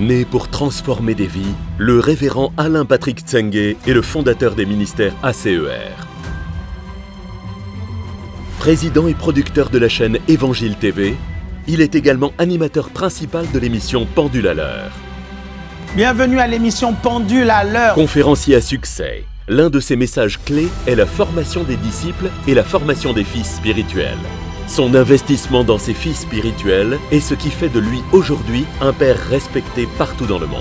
Né pour transformer des vies, le révérend Alain Patrick Tsenge est le fondateur des ministères ACER. Président et producteur de la chaîne Évangile TV, il est également animateur principal de l'émission Pendule à l'heure. Bienvenue à l'émission Pendule à l'heure. Conférencier à succès, l'un de ses messages clés est la formation des disciples et la formation des fils spirituels. Son investissement dans ses fils spirituels est ce qui fait de lui aujourd'hui un père respecté partout dans le monde.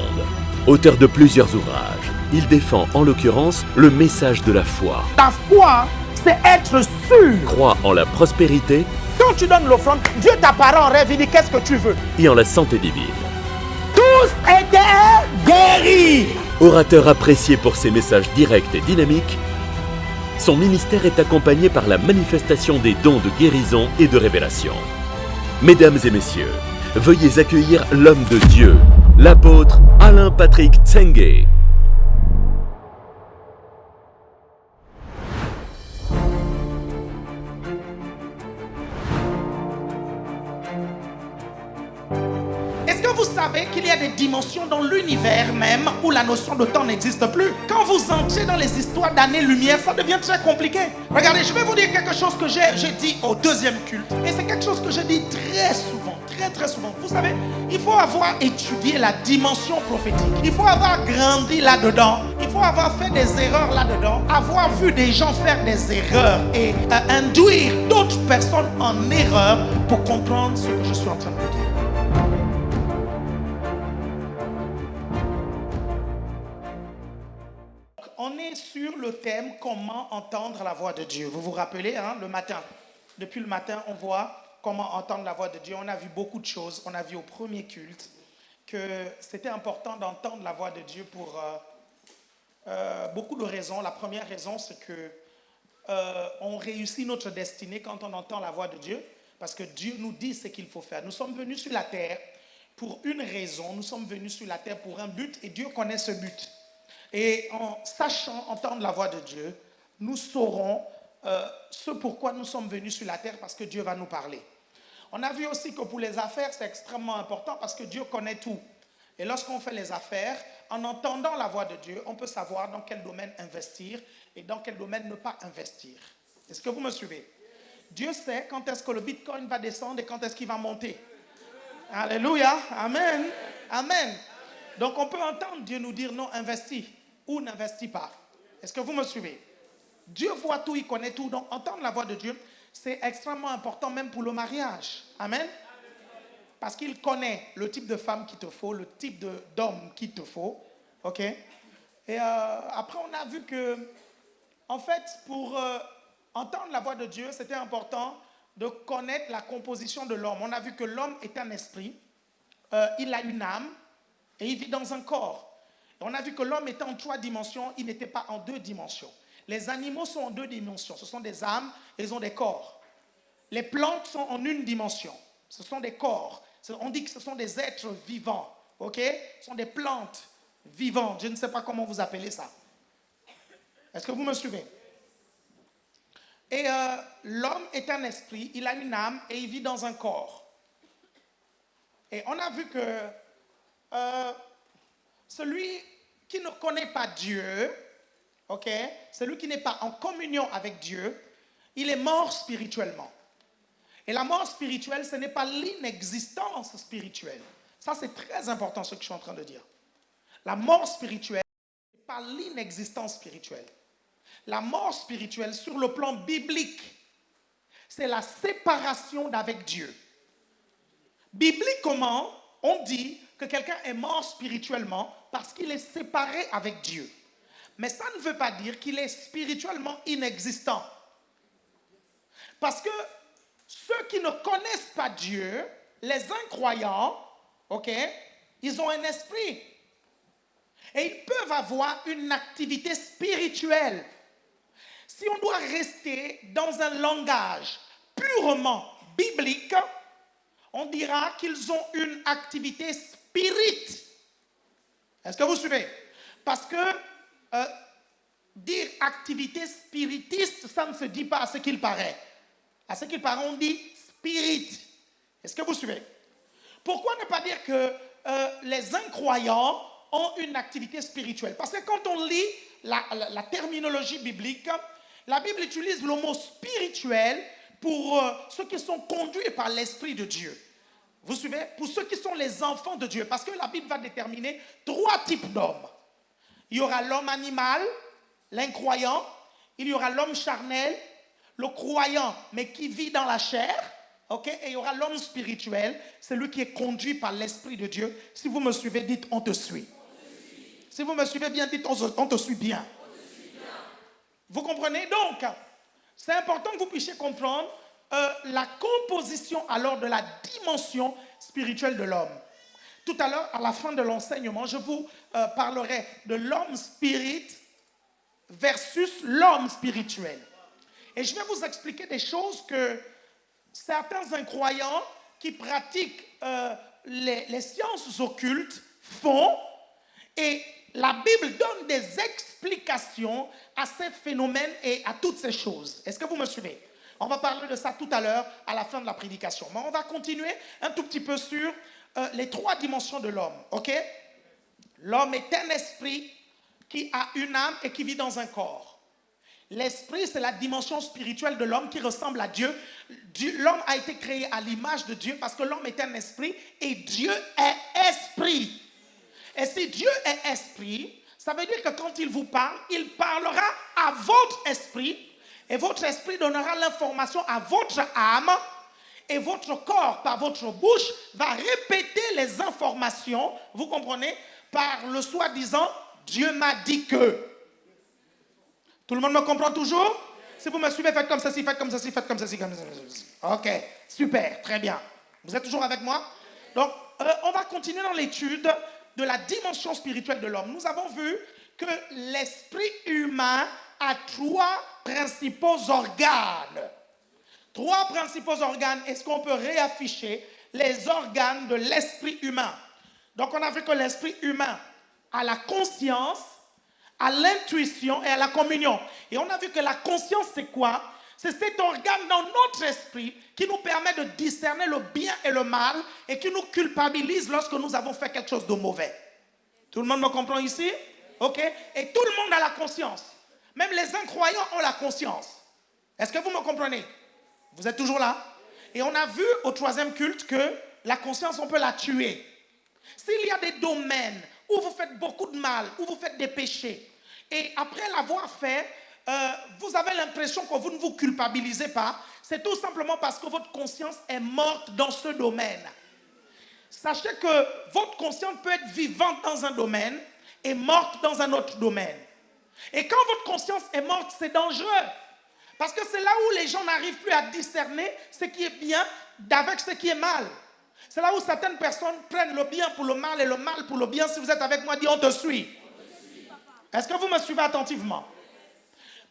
Auteur de plusieurs ouvrages, il défend en l'occurrence le message de la foi. Ta foi, c'est être sûr. Croit en la prospérité Quand tu donnes l'offrande, Dieu t'apparaît en rêve, il dit qu'est-ce que tu veux? et en la santé divine. Tous étaient guéris. Orateur apprécié pour ses messages directs et dynamiques, son ministère est accompagné par la manifestation des dons de guérison et de révélation. Mesdames et messieurs, veuillez accueillir l'homme de Dieu, l'apôtre Alain Patrick Tsenge. Qu'il y a des dimensions dans l'univers même où la notion de temps n'existe plus Quand vous entrez dans les histoires d'années-lumière, ça devient très compliqué. Regardez, je vais vous dire quelque chose que j'ai dit au deuxième culte. Et c'est quelque chose que je dis très souvent, très très souvent. Vous savez, il faut avoir étudié la dimension prophétique. Il faut avoir grandi là-dedans. Il faut avoir fait des erreurs là-dedans. Avoir vu des gens faire des erreurs et euh, induire d'autres personnes en erreur pour comprendre ce que je suis en train de dire. On est sur le thème comment entendre la voix de Dieu. Vous vous rappelez, hein, le matin. Depuis le matin, on voit comment entendre la voix de Dieu. On a vu beaucoup de choses. On a vu au premier culte que c'était important d'entendre la voix de Dieu pour euh, euh, beaucoup de raisons. La première raison, c'est que euh, on réussit notre destinée quand on entend la voix de Dieu, parce que Dieu nous dit ce qu'il faut faire. Nous sommes venus sur la terre pour une raison. Nous sommes venus sur la terre pour un but, et Dieu connaît ce but. Et en sachant entendre la voix de Dieu, nous saurons euh, ce pourquoi nous sommes venus sur la terre parce que Dieu va nous parler. On a vu aussi que pour les affaires, c'est extrêmement important parce que Dieu connaît tout. Et lorsqu'on fait les affaires, en entendant la voix de Dieu, on peut savoir dans quel domaine investir et dans quel domaine ne pas investir. Est-ce que vous me suivez? Dieu sait quand est-ce que le Bitcoin va descendre et quand est-ce qu'il va monter. Alléluia. Amen. Amen. Donc on peut entendre Dieu nous dire non, investis ou n'investis pas. Est-ce que vous me suivez? Dieu voit tout, il connaît tout. Donc entendre la voix de Dieu, c'est extrêmement important même pour le mariage. Amen? Parce qu'il connaît le type de femme qu'il te faut, le type d'homme qu'il te faut. OK? Et euh, après, on a vu que, en fait, pour euh, entendre la voix de Dieu, c'était important de connaître la composition de l'homme. On a vu que l'homme est un esprit, euh, il a une âme et il vit dans un corps. On a vu que l'homme était en trois dimensions, il n'était pas en deux dimensions. Les animaux sont en deux dimensions, ce sont des âmes ils ont des corps. Les plantes sont en une dimension, ce sont des corps. On dit que ce sont des êtres vivants, ok? Ce sont des plantes vivantes, je ne sais pas comment vous appelez ça. Est-ce que vous me suivez? Et euh, l'homme est un esprit, il a une âme et il vit dans un corps. Et on a vu que euh, celui qui ne connaît pas Dieu, ok, celui qui n'est pas en communion avec Dieu, il est mort spirituellement. Et la mort spirituelle, ce n'est pas l'inexistence spirituelle. Ça, c'est très important ce que je suis en train de dire. La mort spirituelle, ce n'est pas l'inexistence spirituelle. La mort spirituelle, sur le plan biblique, c'est la séparation d'avec Dieu. Bibliquement, on dit que quelqu'un est mort spirituellement parce qu'il est séparé avec Dieu. Mais ça ne veut pas dire qu'il est spirituellement inexistant. Parce que ceux qui ne connaissent pas Dieu, les incroyants, ok, ils ont un esprit. Et ils peuvent avoir une activité spirituelle. Si on doit rester dans un langage purement biblique, on dira qu'ils ont une activité spirit. Est-ce que vous suivez? Parce que euh, dire activité spiritiste, ça ne se dit pas à ce qu'il paraît. À ce qu'il paraît, on dit spirit. Est-ce que vous suivez? Pourquoi ne pas dire que euh, les incroyants ont une activité spirituelle? Parce que quand on lit la, terminologie biblique, la Bible utilise le mot spirituel pour euh, ceux qui sont conduits par l'Esprit de Dieu. Vous suivez? Pour ceux qui sont les enfants de Dieu. Parce que la Bible va déterminer trois types d'hommes. Il y aura l'homme animal, l'incroyant. Il y aura l'homme charnel, le croyant, mais qui vit dans la chair. ok? Et il y aura l'homme spirituel, celui qui est conduit par l'Esprit de Dieu. Si vous me suivez, dites on te suit. Si vous me suivez bien, dites on, te suit bien. Vous comprenez? Donc, c'est important que vous puissiez comprendre euh, la composition alors de la dimension spirituelle de l'homme. Tout à l'heure, à la fin de l'enseignement, je vous euh, parlerai de l'homme spirit versus l'homme spirituel. Et je vais vous expliquer des choses que certains incroyants qui pratiquent euh, les, les sciences occultes font. Et la Bible donne des explications à ces phénomènes et à toutes ces choses. Est-ce que vous me suivez? On va parler de ça tout à l'heure à la fin de la prédication. Mais on va continuer un tout petit peu sur euh, les trois dimensions de l'homme. OK? L'homme est un esprit qui a une âme et qui vit dans un corps. L'esprit, c'est la dimension spirituelle de l'homme qui ressemble à Dieu. L'homme a été créé à l'image de Dieu parce que l'homme est un esprit et Dieu est esprit. Et si Dieu est esprit, ça veut dire que quand il vous parle, il parlera à votre esprit et votre esprit donnera l'information à votre âme et votre corps, par votre bouche, va répéter les informations, vous comprenez, par le soi-disant Dieu m'a dit que. Tout le monde me comprend toujours? Si vous me suivez, faites comme ceci, faites comme ceci, faites comme ceci, comme ceci. Ok, super, très bien. Vous êtes toujours avec moi? Donc, euh, on va continuer dans l'étude de la dimension spirituelle de l'homme. Nous avons vu que l'esprit humain a trois principaux organes. Trois principaux organes. Est-ce qu'on peut réafficher les organes de l'esprit humain? Donc on a vu que l'esprit humain a la conscience, à l'intuition et à la communion. Et on a vu que la conscience, c'est quoi? C'est cet organe dans notre esprit qui nous permet de discerner le bien et le mal et qui nous culpabilise lorsque nous avons fait quelque chose de mauvais. Tout le monde me comprend ici? Ok? Et tout le monde a la conscience. Même les incroyants ont la conscience. Est-ce que vous me comprenez? Vous êtes toujours là? Et on a vu au troisième culte que la conscience, on peut la tuer. S'il y a des domaines où vous faites beaucoup de mal, où vous faites des péchés, et après l'avoir fait, euh, vous avez l'impression que vous ne vous culpabilisez pas, c'est tout simplement parce que votre conscience est morte dans ce domaine. Sachez que votre conscience peut être vivante dans un domaine et morte dans un autre domaine. Et quand votre conscience est morte, c'est dangereux. Parce que c'est là où les gens n'arrivent plus à discerner ce qui est bien d'avec ce qui est mal. C'est là où certaines personnes prennent le bien pour le mal et le mal pour le bien. Si vous êtes avec moi, dis on te suit. Est-ce que vous me suivez attentivement?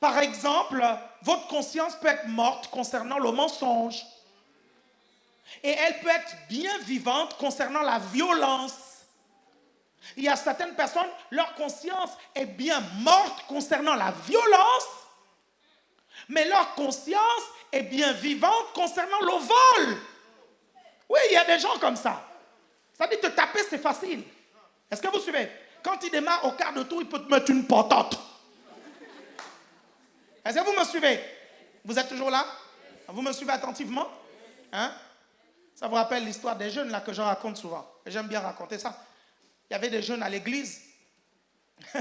Par exemple, votre conscience peut être morte concernant le mensonge. Et elle peut être bien vivante concernant la violence. Il y a certaines personnes, leur conscience est bien morte concernant la violence, mais leur conscience est bien vivante concernant le vol. Oui, il y a des gens comme ça. Ça dit te taper, c'est facile. Est-ce que vous suivez? Quand il démarre au quart de tour, il peut te mettre une potente. Est-ce que vous me suivez? Vous êtes toujours là? Vous me suivez attentivement? Hein? Ça vous rappelle l'histoire des jeunes là que je raconte souvent. J'aime bien raconter ça. Il y avait des jeunes à l'église.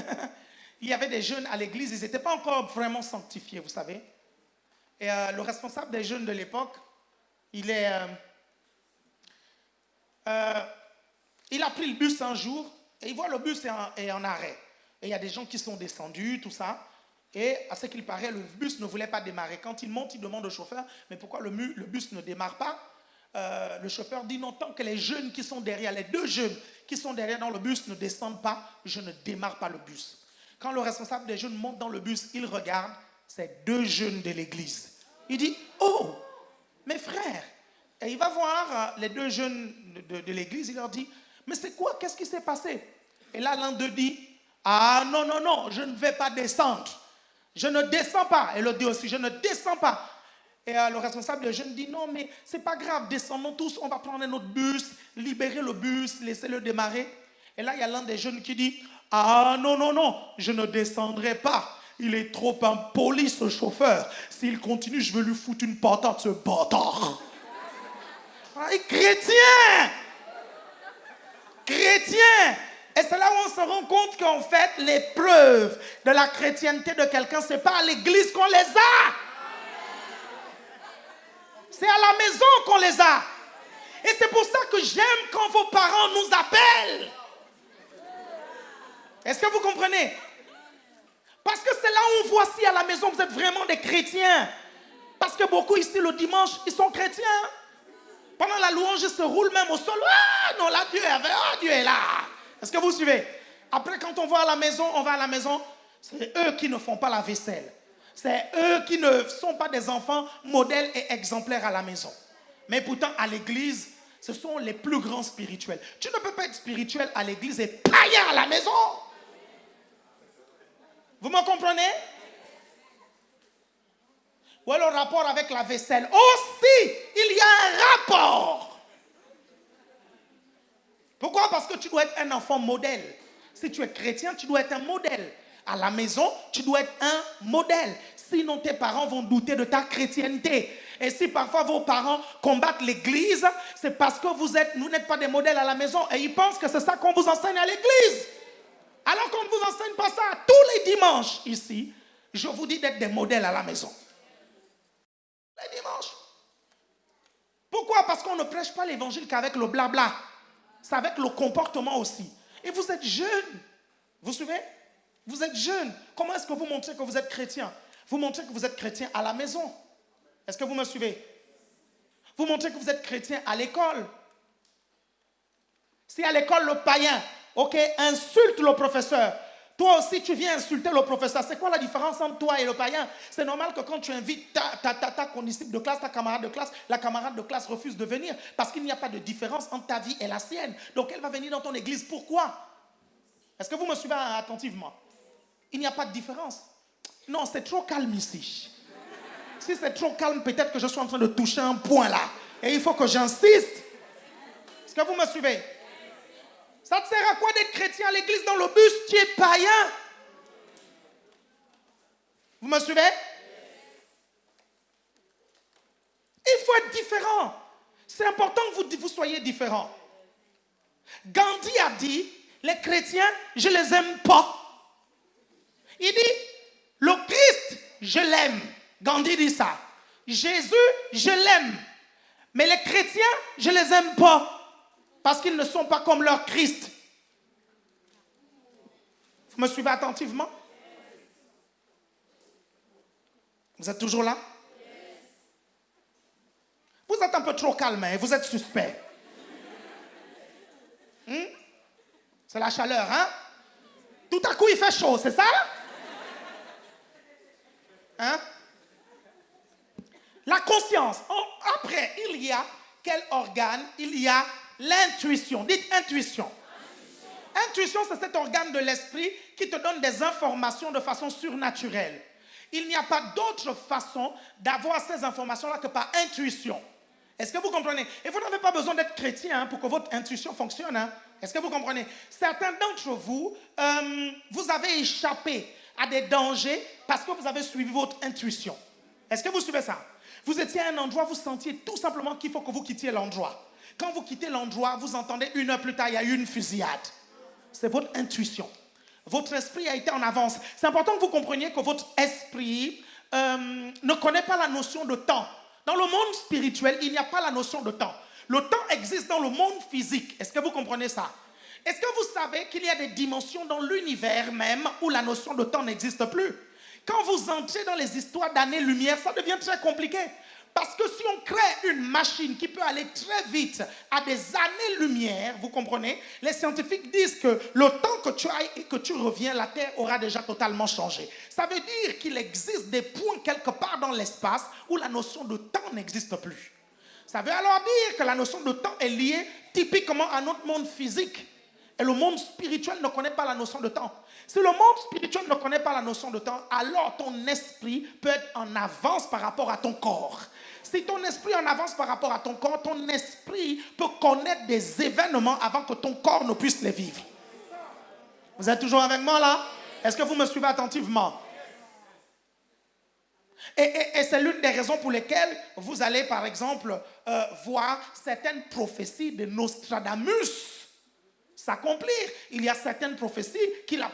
il y avait des jeunes à l'église, ils n'étaient pas encore vraiment sanctifiés, vous savez. Et euh, le responsable des jeunes de l'époque, il est... Euh, euh, il a pris le bus un jour et il voit le bus est en, arrêt. Et il y a des gens qui sont descendus, tout ça. Et à ce qu'il paraît, le bus ne voulait pas démarrer. Quand il monte, il demande au chauffeur, mais pourquoi le, le bus ne démarre pas? Euh, Le chauffeur dit, non, tant que les jeunes qui sont derrière, les deux jeunes qui sont derrière dans le bus ne descendent pas, je ne démarre pas le bus. Quand le responsable des jeunes monte dans le bus, il regarde, c'est deux jeunes de l'église. Il dit, oh, mes frères, et il va voir euh, les deux jeunes de, l'église, il leur dit, mais c'est quoi, qu'est-ce qui s'est passé? Et là, l'un d'eux dit, ah non, non, non, je ne vais pas descendre. Je ne descends pas. Et l'autre dit aussi, je ne descends pas. Et euh, le responsable des jeunes dit non, mais c'est pas grave, descendons tous, on va prendre notre bus, libérer le bus, laisser-le démarrer. Et là, il y a l'un des jeunes qui dit Ah non, non, non, je ne descendrai pas. Il est trop impoli ce chauffeur. S'il continue, je vais lui foutre une patate, ce bâtard. Ah, chrétien Chrétien Et c'est là où on se rend compte qu'en fait, l'épreuve de la chrétienté de quelqu'un, c'est pas à l'église qu'on les a. C'est à la maison qu'on les a. Et c'est pour ça que j'aime quand vos parents nous appellent. Est-ce que vous comprenez? Parce que c'est là où on voit si à la maison vous êtes vraiment des chrétiens. Parce que beaucoup ici le dimanche, ils sont chrétiens. Pendant la louange, ils se roulent même au sol. Ah non, là, Dieu est, ah, Dieu est là. Est-ce que vous suivez? Après, quand on va à la maison, on va à la maison, c'est eux qui ne font pas la vaisselle. C'est eux qui ne sont pas des enfants modèles et exemplaires à la maison. Mais pourtant, à l'église, ce sont les plus grands spirituels. Tu ne peux pas être spirituel à l'église et païen à la maison. Vous me comprenez? Ou alors le rapport avec la vaisselle. Aussi, il y a un rapport. Pourquoi? Parce que tu dois être un enfant modèle. Si tu es chrétien, tu dois être un modèle. À la maison, tu dois être un modèle. Sinon, tes parents vont douter de ta chrétienté. Et si parfois vos parents combattent l'église, c'est parce que vous êtes, vous n'êtes pas des modèles à la maison et ils pensent que c'est ça qu'on vous enseigne à l'église. Alors qu'on ne vous enseigne pas ça tous les dimanches ici, je vous dis d'être des modèles à la maison. Les dimanches. Pourquoi? Parce qu'on ne prêche pas l'évangile qu'avec le blabla. C'est avec le comportement aussi. Et vous êtes jeune. Vous suivez? Vous êtes jeune. Comment est-ce que vous montrez que vous êtes chrétien? Vous montrez que vous êtes chrétien à la maison. Est-ce que vous me suivez? Vous montrez que vous êtes chrétien à l'école. Si à l'école le païen, ok, insulte le professeur, toi aussi tu viens insulter le professeur. C'est quoi la différence entre toi et le païen? C'est normal que quand tu invites ta, ta, ta, ta condisciple de classe, ta camarade de classe, la camarade de classe refuse de venir parce qu'il n'y a pas de différence entre ta vie et la sienne. Donc elle va venir dans ton église. Pourquoi? Est-ce que vous me suivez attentivement? Il n'y a pas de différence. Non, c'est trop calme ici. Si c'est trop calme, peut-être que je suis en train de toucher un point là. Et il faut que j'insiste. Est-ce que vous me suivez? Ça te sert à quoi d'être chrétien à l'église dans le bus? Tu es païen. Vous me suivez? Il faut être différent. C'est important que vous, soyez différent. Gandhi a dit, les chrétiens, je les aime pas. Il dit, le Christ, je l'aime. Gandhi dit ça. Jésus, je l'aime. Mais les chrétiens, je les aime pas. Parce qu'ils ne sont pas comme leur Christ. Vous me suivez attentivement? Vous êtes toujours là? Vous êtes un peu trop calme, hein? vous êtes suspect. Hmm? C'est la chaleur, hein? Tout à coup, il fait chaud, c'est ça? Hein? La conscience. Après, il y a quel organe? Il y a l'intuition. Dites intuition. Intuition, c'est cet organe de l'esprit qui te donne des informations de façon surnaturelle. Il n'y a pas d'autre façon d'avoir ces informations-là que par intuition. Est-ce que vous comprenez? Et vous n'avez pas besoin d'être chrétien hein, pour que votre intuition fonctionne. Hein. Est-ce que vous comprenez? Certains d'entre vous, euh, vous avez échappé à des dangers parce que vous avez suivi votre intuition. Est-ce que vous suivez ça? Vous étiez à un endroit, vous sentiez tout simplement qu'il faut que vous quittiez l'endroit. Quand vous quittez l'endroit, vous entendez une heure plus tard, il y a eu une fusillade. C'est votre intuition. Votre esprit a été en avance. C'est important que vous compreniez que votre esprit euh, ne connaît pas la notion de temps. Dans le monde spirituel, il n'y a pas la notion de temps. Le temps existe dans le monde physique. Est-ce que vous comprenez ça? Est-ce que vous savez qu'il y a des dimensions dans l'univers même où la notion de temps n'existe plus? Quand vous entrez dans les histoires d'années-lumière, ça devient très compliqué. Parce que si on crée une machine qui peut aller très vite à des années-lumière, vous comprenez, les scientifiques disent que le temps que tu ailles et que tu reviens, la Terre aura déjà totalement changé. Ça veut dire qu'il existe des points quelque part dans l'espace où la notion de temps n'existe plus. Ça veut alors dire que la notion de temps est liée typiquement à notre monde physique. Et le monde spirituel ne connaît pas la notion de temps. Si le monde spirituel ne connaît pas la notion de temps, alors ton esprit peut être en avance par rapport à ton corps. Si ton esprit en avance par rapport à ton corps, ton esprit peut connaître des événements avant que ton corps ne puisse les vivre. Vous êtes toujours avec moi là? Est-ce que vous me suivez attentivement? Et, c'est l'une des raisons pour lesquelles vous allez, par exemple, euh, voir certaines prophéties de Nostradamus Il y a certaines prophéties qu'il a,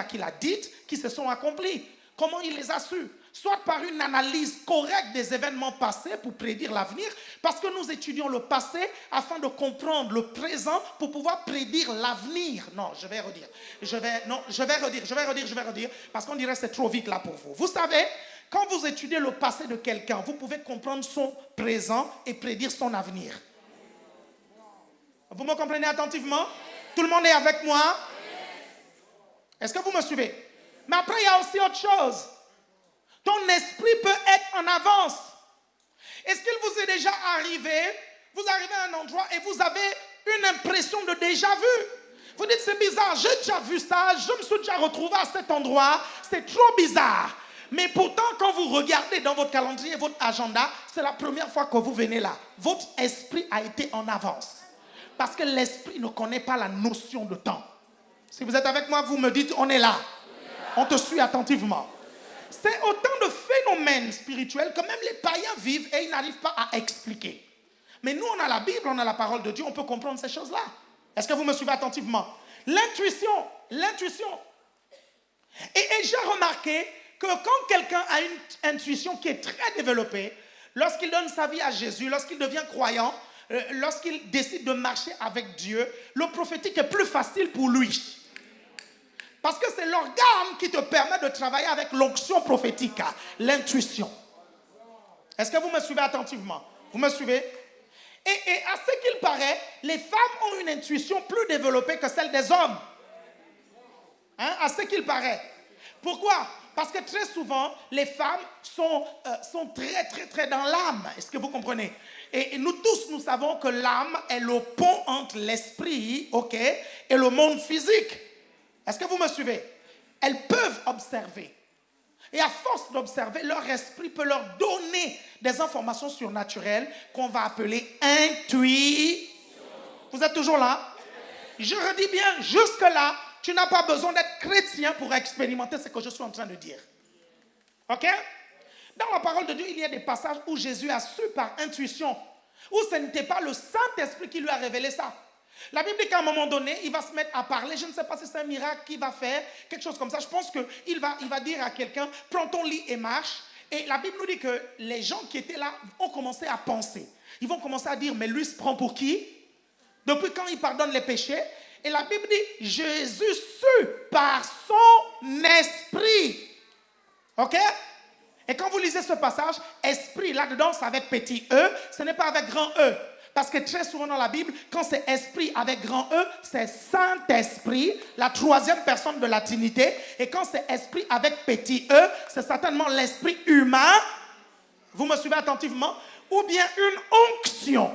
a dites qui se sont accomplies. Comment il les a su Soit par une analyse correcte des événements passés pour prédire l'avenir, parce que nous étudions le passé afin de comprendre le présent pour pouvoir prédire l'avenir. Non, je vais redire. Je vais, non, je vais redire, je vais redire, je vais redire, parce qu'on dirait que c'est trop vite là pour vous. Vous savez, quand vous étudiez le passé de quelqu'un, vous pouvez comprendre son présent et prédire son avenir. Vous me comprenez attentivement? Tout le monde est avec moi? Est-ce que vous me suivez? Mais après, il y a aussi autre chose. Ton esprit peut être en avance. Est-ce qu'il vous est déjà arrivé Vous arrivez à un endroit et vous avez une impression de déjà vu? Vous dites, c'est bizarre, j'ai déjà vu ça, je me suis déjà retrouvé à cet endroit, c'est trop bizarre. Mais pourtant, quand vous regardez dans votre calendrier, votre agenda, c'est la première fois que vous venez là. Votre esprit a été en avance. Parce que l'esprit ne connaît pas la notion de temps. Si vous êtes avec moi, vous me dites, on est là. On te suit attentivement. C'est autant de phénomènes spirituels que même les païens vivent et ils n'arrivent pas à expliquer. Mais nous, on a la Bible, on a la parole de Dieu, on peut comprendre ces choses-là. Est-ce que vous me suivez attentivement? L'intuition, l'intuition. Et, j'ai remarqué que quand quelqu'un a une intuition qui est très développée, lorsqu'il donne sa vie à Jésus, lorsqu'il devient croyant, lorsqu'il décide de marcher avec Dieu, le prophétique est plus facile pour lui. Parce que c'est l'organe qui te permet de travailler avec l'onction prophétique, l'intuition. Est-ce que vous me suivez attentivement? Vous me suivez? Et, à ce qu'il paraît, les femmes ont une intuition plus développée que celle des hommes. Hein, à ce qu'il paraît. Pourquoi? Parce que très souvent, les femmes sont, euh, sont très, très, très dans l'âme. Est-ce que vous comprenez? Et, nous tous, nous savons que l'âme est le pont entre l'esprit, ok, et le monde physique. Est-ce que vous me suivez? Elles peuvent observer. Et à force d'observer, leur esprit peut leur donner des informations surnaturelles qu'on va appeler intuition. Vous êtes toujours là? Je redis bien, jusque-là, tu n'as pas besoin d'être chrétien pour expérimenter ce que je suis en train de dire. OK? Dans la parole de Dieu, il y a des passages où Jésus a su par intuition, où ce n'était pas le Saint-Esprit qui lui a révélé ça. La Bible dit qu'à un moment donné, il va se mettre à parler. Je ne sais pas si c'est un miracle qu'il va faire, quelque chose comme ça. Je pense qu'il va, il va dire à quelqu'un, prends ton lit et marche. Et la Bible nous dit que les gens qui étaient là ont commencé à penser. Ils vont commencer à dire, mais lui se prend pour qui? Depuis quand il pardonne les péchés? Et la Bible dit, Jésus sut par son esprit. OK? Et quand vous lisez ce passage, esprit, là-dedans, avec petit e, ce n'est pas avec grand e. Parce que très souvent dans la Bible, quand c'est esprit avec grand E, c'est Saint-Esprit, la troisième personne de la Trinité. Et quand c'est esprit avec petit e, c'est certainement l'esprit humain. Vous me suivez attentivement? Ou bien une onction.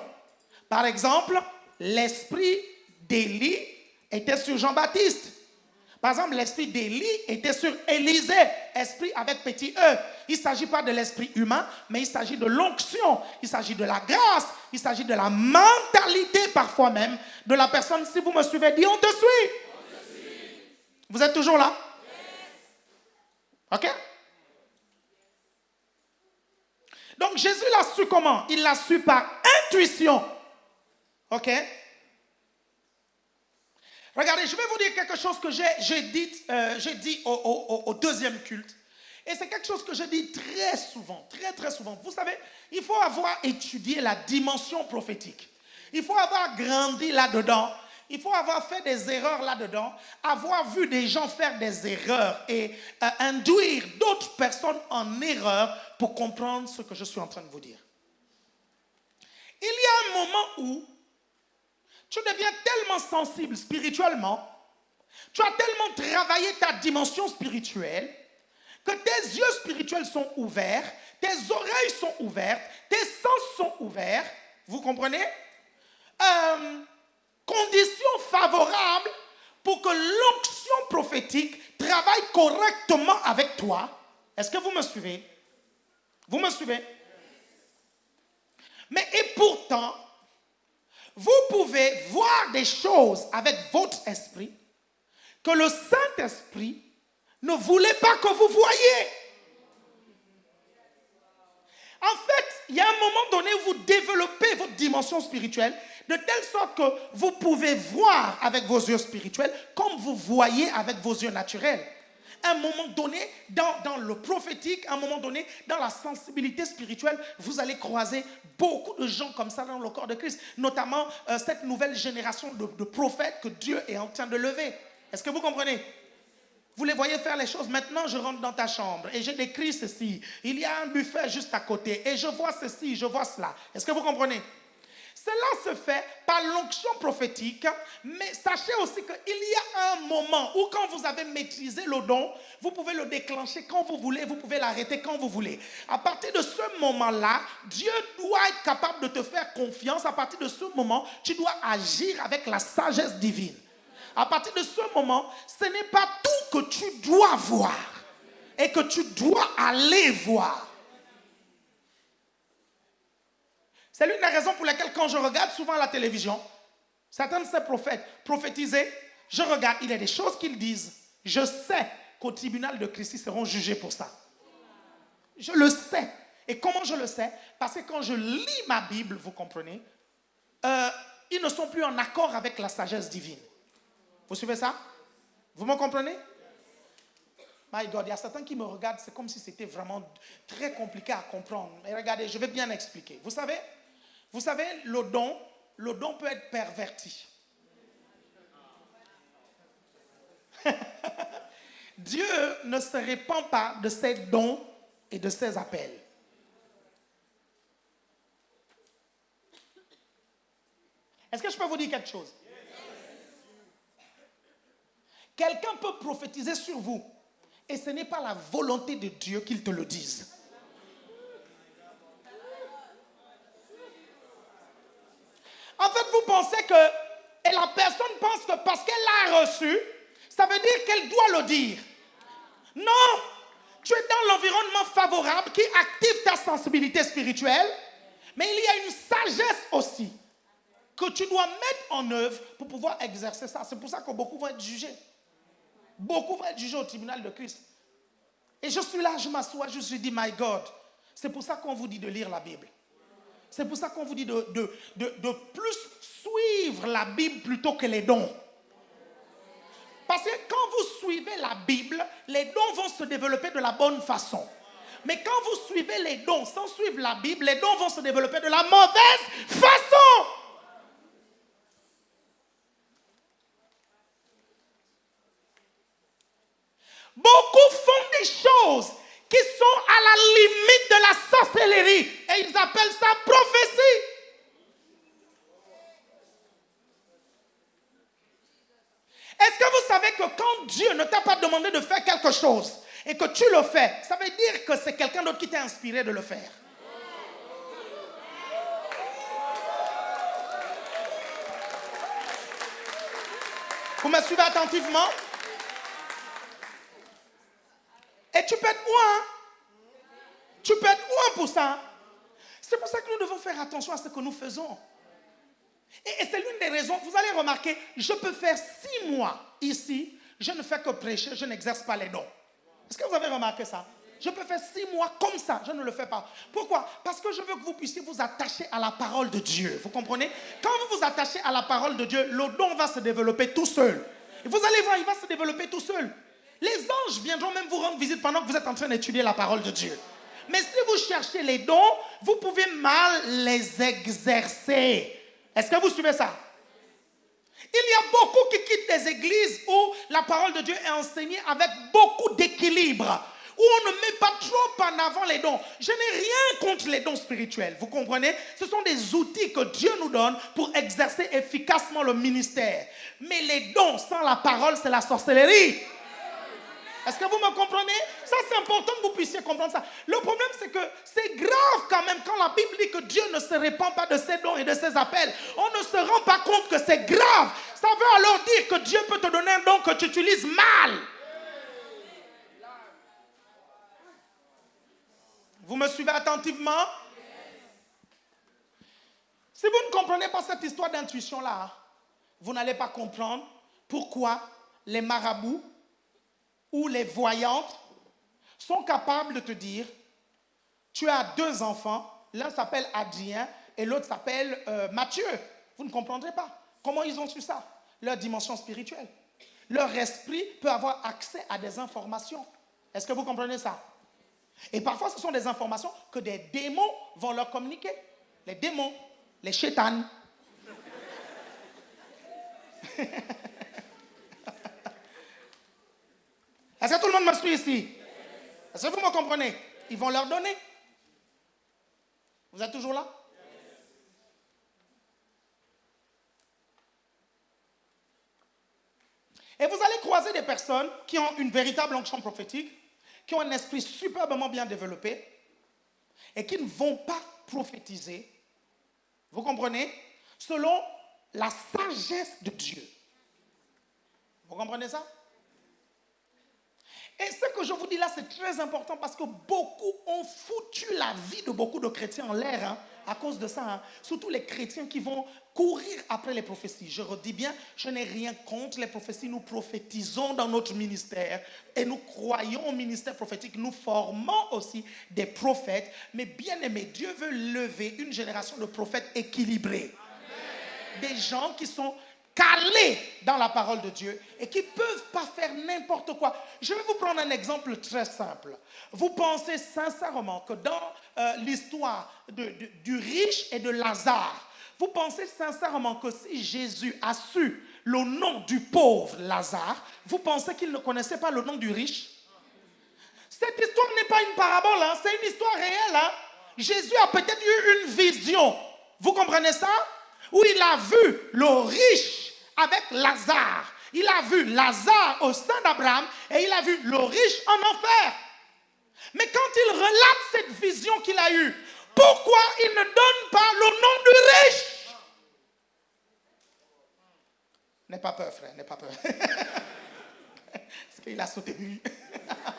Par exemple, l'esprit d'Élie était sur Jean-Baptiste. Par exemple, l'esprit d'Élie était sur Élisée, esprit avec petit e. Il ne s'agit pas de l'esprit humain, mais il s'agit de l'onction, il s'agit de la grâce, il s'agit de la mentalité parfois même de la personne. Si vous me suivez, dis on te suit. Vous êtes toujours là? Ok? Donc Jésus l'a su comment? Il l'a su par intuition. Ok? Regardez, je vais vous dire quelque chose que j'ai dit, euh, au, deuxième culte. Et c'est quelque chose que je dis très souvent, très très souvent. Vous savez, il faut avoir étudié la dimension prophétique. Il faut avoir grandi là-dedans. Il faut avoir fait des erreurs là-dedans, avoir vu des gens faire des erreurs et euh, induire d'autres personnes en erreur pour comprendre ce que je suis en train de vous dire. Il y a un moment où tu deviens tellement sensible spirituellement, tu as tellement travaillé ta dimension spirituelle, que tes yeux spirituels sont ouverts, tes oreilles sont ouvertes, tes sens sont ouverts, vous comprenez? Euh, Conditions favorables pour que l'onction prophétique travaille correctement avec toi. Est-ce que vous me suivez? Vous me suivez? Mais et pourtant, vous pouvez voir des choses avec votre esprit que le Saint-Esprit ne voulait pas que vous voyez. En fait, il y a un moment donné où vous développez votre dimension spirituelle de telle sorte que vous pouvez voir avec vos yeux spirituels comme vous voyez avec vos yeux naturels. Un moment donné, dans, le prophétique, un moment donné, dans la sensibilité spirituelle, vous allez croiser beaucoup de gens comme ça dans le corps de Christ, notamment euh, cette nouvelle génération de prophètes que Dieu est en train de lever. Est-ce que vous comprenez? Vous les voyez faire les choses. Maintenant, je rentre dans ta chambre et j'ai décrit ceci. Il y a un buffet juste à côté et je vois ceci, je vois cela. Est-ce que vous comprenez? Cela se fait par l'onction prophétique, mais sachez aussi qu'il y a un moment où quand vous avez maîtrisé le don, vous pouvez le déclencher quand vous voulez, vous pouvez l'arrêter quand vous voulez. À partir de ce moment-là, Dieu doit être capable de te faire confiance. À partir de ce moment, tu dois agir avec la sagesse divine à partir de ce moment, ce n'est pas tout que tu dois voir et que tu dois aller voir. C'est l'une des raisons pour lesquelles quand je regarde souvent la télévision, certains de ces prophètes prophétisaient, je regarde, il y a des choses qu'ils disent. Je sais qu'au tribunal de Christ, ils seront jugés pour ça. Je le sais. Et comment je le sais? Parce que quand je lis ma Bible, vous comprenez, euh, ils ne sont plus en accord avec la sagesse divine. Vous suivez ça? Vous me comprenez? My God, il y a certains qui me regardent, c'est comme si c'était vraiment très compliqué à comprendre. Mais regardez, je vais bien expliquer. Vous savez, vous savez, le don, le don peut être perverti. Dieu ne se répand pas de ses dons et de ses appels. Est-ce que je peux vous dire quelque chose? Quelqu'un peut prophétiser sur vous et ce n'est pas la volonté de Dieu qu'il te le dise. Pensez que, et la personne pense que parce qu'elle l'a reçu, ça veut dire qu'elle doit le dire. Non, tu es dans l'environnement favorable qui active ta sensibilité spirituelle, mais il y a une sagesse aussi que tu dois mettre en œuvre pour pouvoir exercer ça. C'est pour ça que beaucoup vont être jugés. Beaucoup vont être jugés au tribunal de Christ. Et je suis là, je m'assois, je suis dit, my God. C'est pour ça qu'on vous dit de lire la Bible. C'est pour ça qu'on vous dit de, de, de, plus suivre la Bible plutôt que les dons. Parce que quand vous suivez la Bible, les dons vont se développer de la bonne façon. Mais quand vous suivez les dons sans suivre la Bible, les dons vont se développer de la mauvaise façon. Beaucoup font des choses qui sont à la limite de la sorcellerie et ils appellent ça prophétie. Est-ce que vous savez que quand Dieu ne t'a pas demandé de faire quelque chose et que tu le fais, ça veut dire que c'est quelqu'un d'autre qui t'a inspiré de le faire Vous me suivez attentivement? Et tu peux être moi. Tu peux être moi pour ça. C'est pour ça que nous devons faire attention à ce que nous faisons. Et, c'est l'une des raisons, vous allez remarquer, je peux faire six mois ici, je ne fais que prêcher, je n'exerce pas les dons. Est-ce que vous avez remarqué ça? Je peux faire six mois comme ça, je ne le fais pas. Pourquoi? Parce que je veux que vous puissiez vous attacher à la parole de Dieu. Vous comprenez? Quand vous vous attachez à la parole de Dieu, le don va se développer tout seul. Vous allez voir, il va se développer tout seul. Les anges viendront même vous rendre visite pendant que vous êtes en train d'étudier la parole de Dieu. Mais si vous cherchez les dons, vous pouvez mal les exercer. Est-ce que vous suivez ça? Il y a beaucoup qui quittent des églises où la parole de Dieu est enseignée avec beaucoup d'équilibre, où on ne met pas trop en avant les dons. Je n'ai rien contre les dons spirituels, vous comprenez? Ce sont des outils que Dieu nous donne pour exercer efficacement le ministère. Mais les dons sans la parole, c'est la sorcellerie. Est-ce que vous me comprenez? Ça, c'est important que vous puissiez comprendre ça. Le problème, c'est que c'est grave quand même quand la Bible dit que Dieu ne se répand pas de ses dons et de ses appels. On ne se rend pas compte que c'est grave. Ça veut alors dire que Dieu peut te donner un don que tu utilises mal. Vous me suivez attentivement? Si vous ne comprenez pas cette histoire d'intuition-là, vous n'allez pas comprendre pourquoi les marabouts ou les voyantes sont capables de te dire, tu as deux enfants, l'un s'appelle Adrien et l'autre s'appelle euh, Mathieu. Vous ne comprendrez pas. Comment ils ont su ça Leur dimension spirituelle. Leur esprit peut avoir accès à des informations. Est-ce que vous comprenez ça? Et parfois, ce sont des informations que des démons vont leur communiquer. Les démons, les chétanes. Est-ce que tout le monde me suit ici. Est-ce que vous me comprenez. Ils vont leur donner. Vous êtes toujours là? Et vous allez croiser des personnes qui ont une véritable onction prophétique, qui ont un esprit superbement bien développé et qui ne vont pas prophétiser, vous comprenez, selon la sagesse de Dieu. Vous comprenez ça? Et ce que je vous dis là, c'est très important parce que beaucoup ont foutu la vie de beaucoup de chrétiens en l'air hein, à cause de ça. Hein. Surtout les chrétiens qui vont courir après les prophéties. Je redis bien, je n'ai rien contre les prophéties. Nous prophétisons dans notre ministère et nous croyons au ministère prophétique. Nous formons aussi des prophètes. Mais bien aimé, Dieu veut lever une génération de prophètes équilibrés. Des gens qui sont calés dans la parole de Dieu et qui ne peuvent pas faire n'importe quoi. Je vais vous prendre un exemple très simple. Vous pensez sincèrement que dans euh, l'histoire du riche et de Lazare, vous pensez sincèrement que si Jésus a su le nom du pauvre Lazare, vous pensez qu'il ne connaissait pas le nom du riche? Cette histoire n'est pas une parabole, hein, c'est une histoire réelle. Hein. Jésus a peut-être eu une vision. Vous comprenez ça? Où il a vu le riche avec Lazare. Il a vu Lazare au sein d'Abraham et il a vu le riche en enfer. Mais quand il relate cette vision qu'il a eue, pourquoi il ne donne pas le nom du riche? N'aie pas peur, frère, n'aie pas peur. Parce qu'il a sauté lui.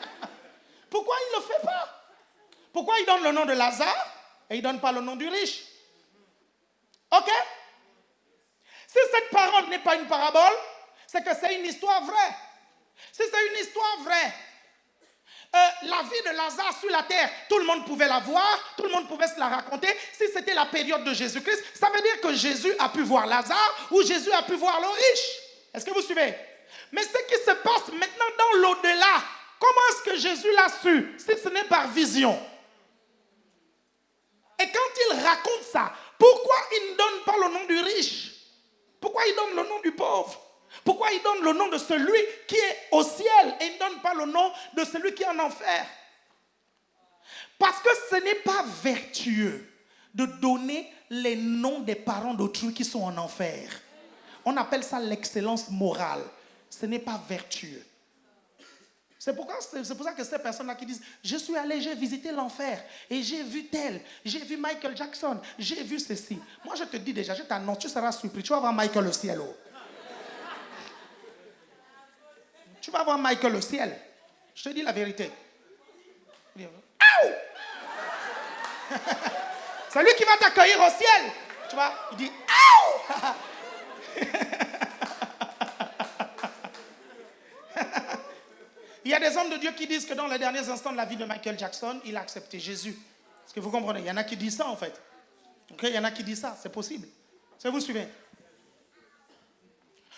pourquoi il ne le fait pas? Pourquoi il donne le nom de Lazare et il ne donne pas le nom du riche? Ok? Si cette parole n'est pas une parabole, c'est que c'est une histoire vraie. Si c'est une histoire vraie, euh, la vie de Lazare sur la terre, tout le monde pouvait la voir, tout le monde pouvait se la raconter. Si c'était la période de Jésus-Christ, ça veut dire que Jésus a pu voir Lazare ou Jésus a pu voir le riche. Est-ce que vous suivez? Mais ce qui se passe maintenant dans l'au-delà, comment est-ce que Jésus l'a su si ce n'est par vision? Et quand il raconte ça, pourquoi il ne donne pas le nom du riche? Pourquoi il donne le nom du pauvre? Pourquoi il donne le nom de celui qui est au ciel et il ne donne pas le nom de celui qui est en enfer? Parce que ce n'est pas vertueux de donner les noms des parents d'autrui qui sont en enfer. On appelle ça l'excellence morale. Ce n'est pas vertueux. C'est pour ça que ces personnes-là qui disent, je suis allé, j'ai visité l'enfer, et j'ai vu tel, j'ai vu Michael Jackson, j'ai vu ceci. Moi, je te dis déjà, je t'annonce, tu seras surpris, tu vas voir Michael au ciel. Oh. Tu vas voir Michael au ciel. Je te dis la vérité. C'est lui qui va t'accueillir au ciel. Tu vois, il dit, Il y a des hommes de Dieu qui disent que dans les derniers instants de la vie de Michael Jackson, il a accepté Jésus. Est-ce que vous comprenez? Il y en a qui disent ça en fait. il y en a qui disent ça, c'est possible. Est-ce que vous suivez?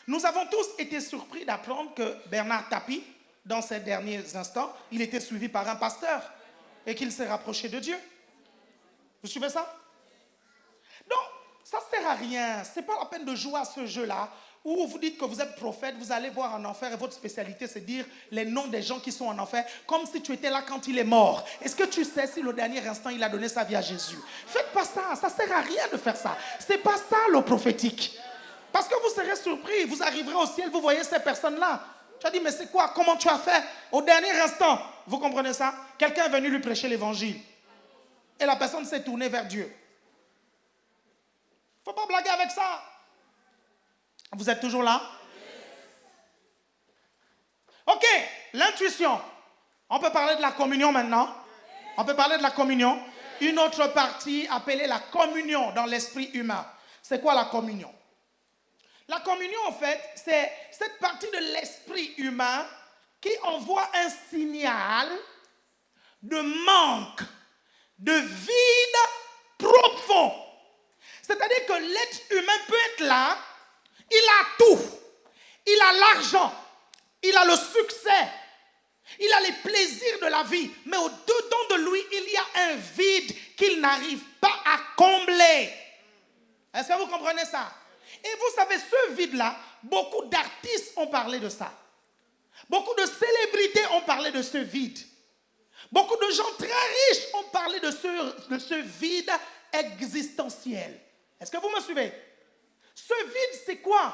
Nous avons tous été surpris d'apprendre que Bernard Tapie, dans ces derniers instants, il était suivi par un pasteur et qu'il s'est rapproché de Dieu. Vous suivez ça? Donc, ça ne sert à rien. Ce n'est pas la peine de jouer à ce jeu-là ou vous dites que vous êtes prophète, vous allez voir en enfer et votre spécialité c'est dire les noms des gens qui sont en enfer, comme si tu étais là quand il est mort. Est-ce que tu sais si le dernier instant il a donné sa vie à Jésus? Faites pas ça, ça sert à rien de faire ça. C'est pas ça le prophétique. Parce que vous serez surpris, vous arriverez au ciel, vous voyez ces personnes-là. Tu as dit, mais c'est quoi? Comment tu as fait? Au dernier instant, vous comprenez ça? Quelqu'un est venu lui prêcher l'évangile. Et la personne s'est tournée vers Dieu. Faut pas blaguer avec ça. Vous êtes toujours là? Ok, l'intuition. On peut parler de la communion maintenant? On peut parler de la communion? Une autre partie appelée la communion dans l'esprit humain. C'est quoi la communion? La communion, en fait, c'est cette partie de l'esprit humain qui envoie un signal de manque, de vide profond. C'est-à-dire que l'être humain peut être là, il a tout. Il a l'argent, il a le succès, il a les plaisirs de la vie, mais au-dedans de lui, il y a un vide qu'il n'arrive pas à combler. Est-ce que vous comprenez ça? Et vous savez, ce vide-là, beaucoup d'artistes ont parlé de ça. Beaucoup de célébrités ont parlé de ce vide. Beaucoup de gens très riches ont parlé de ce, de ce vide existentiel. Est-ce que vous me suivez? Ce vide, c'est quoi?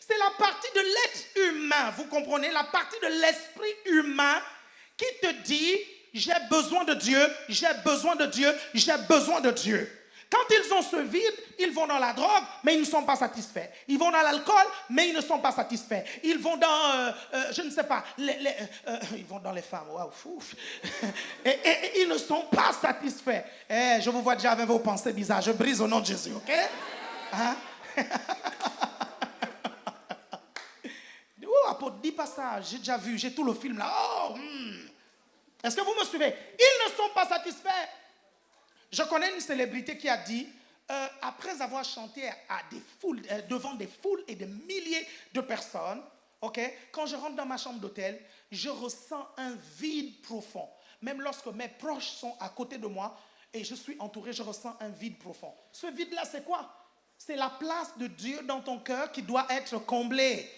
C'est la partie de l'être humain, vous comprenez? La partie de l'esprit humain qui te dit, j'ai besoin de Dieu, j'ai besoin de Dieu, j'ai besoin de Dieu. Quand ils ont ce vide, ils vont dans la drogue, mais ils ne sont pas satisfaits. Ils vont dans l'alcool, mais ils ne sont pas satisfaits. Ils vont dans, euh, euh, je ne sais pas, euh, ils vont dans les femmes. Waouh. Et, ils ne sont pas satisfaits. Eh, je vous vois déjà avec vos pensées bizarres. Je brise au nom de Jésus, ok? Hein? oh, apôtre, dis pas ça. J'ai déjà vu, j'ai tout le film là. Oh, hmm. Est-ce que vous me suivez? Ils ne sont pas satisfaits. Je connais une célébrité qui a dit, euh, après avoir chanté à des foules, euh, devant des foules et des milliers de personnes, ok, quand je rentre dans ma chambre d'hôtel, je ressens un vide profond. Même lorsque mes proches sont à côté de moi et je suis entouré, je ressens un vide profond. Ce vide-là, c'est quoi? C'est la place de Dieu dans ton cœur qui doit être comblée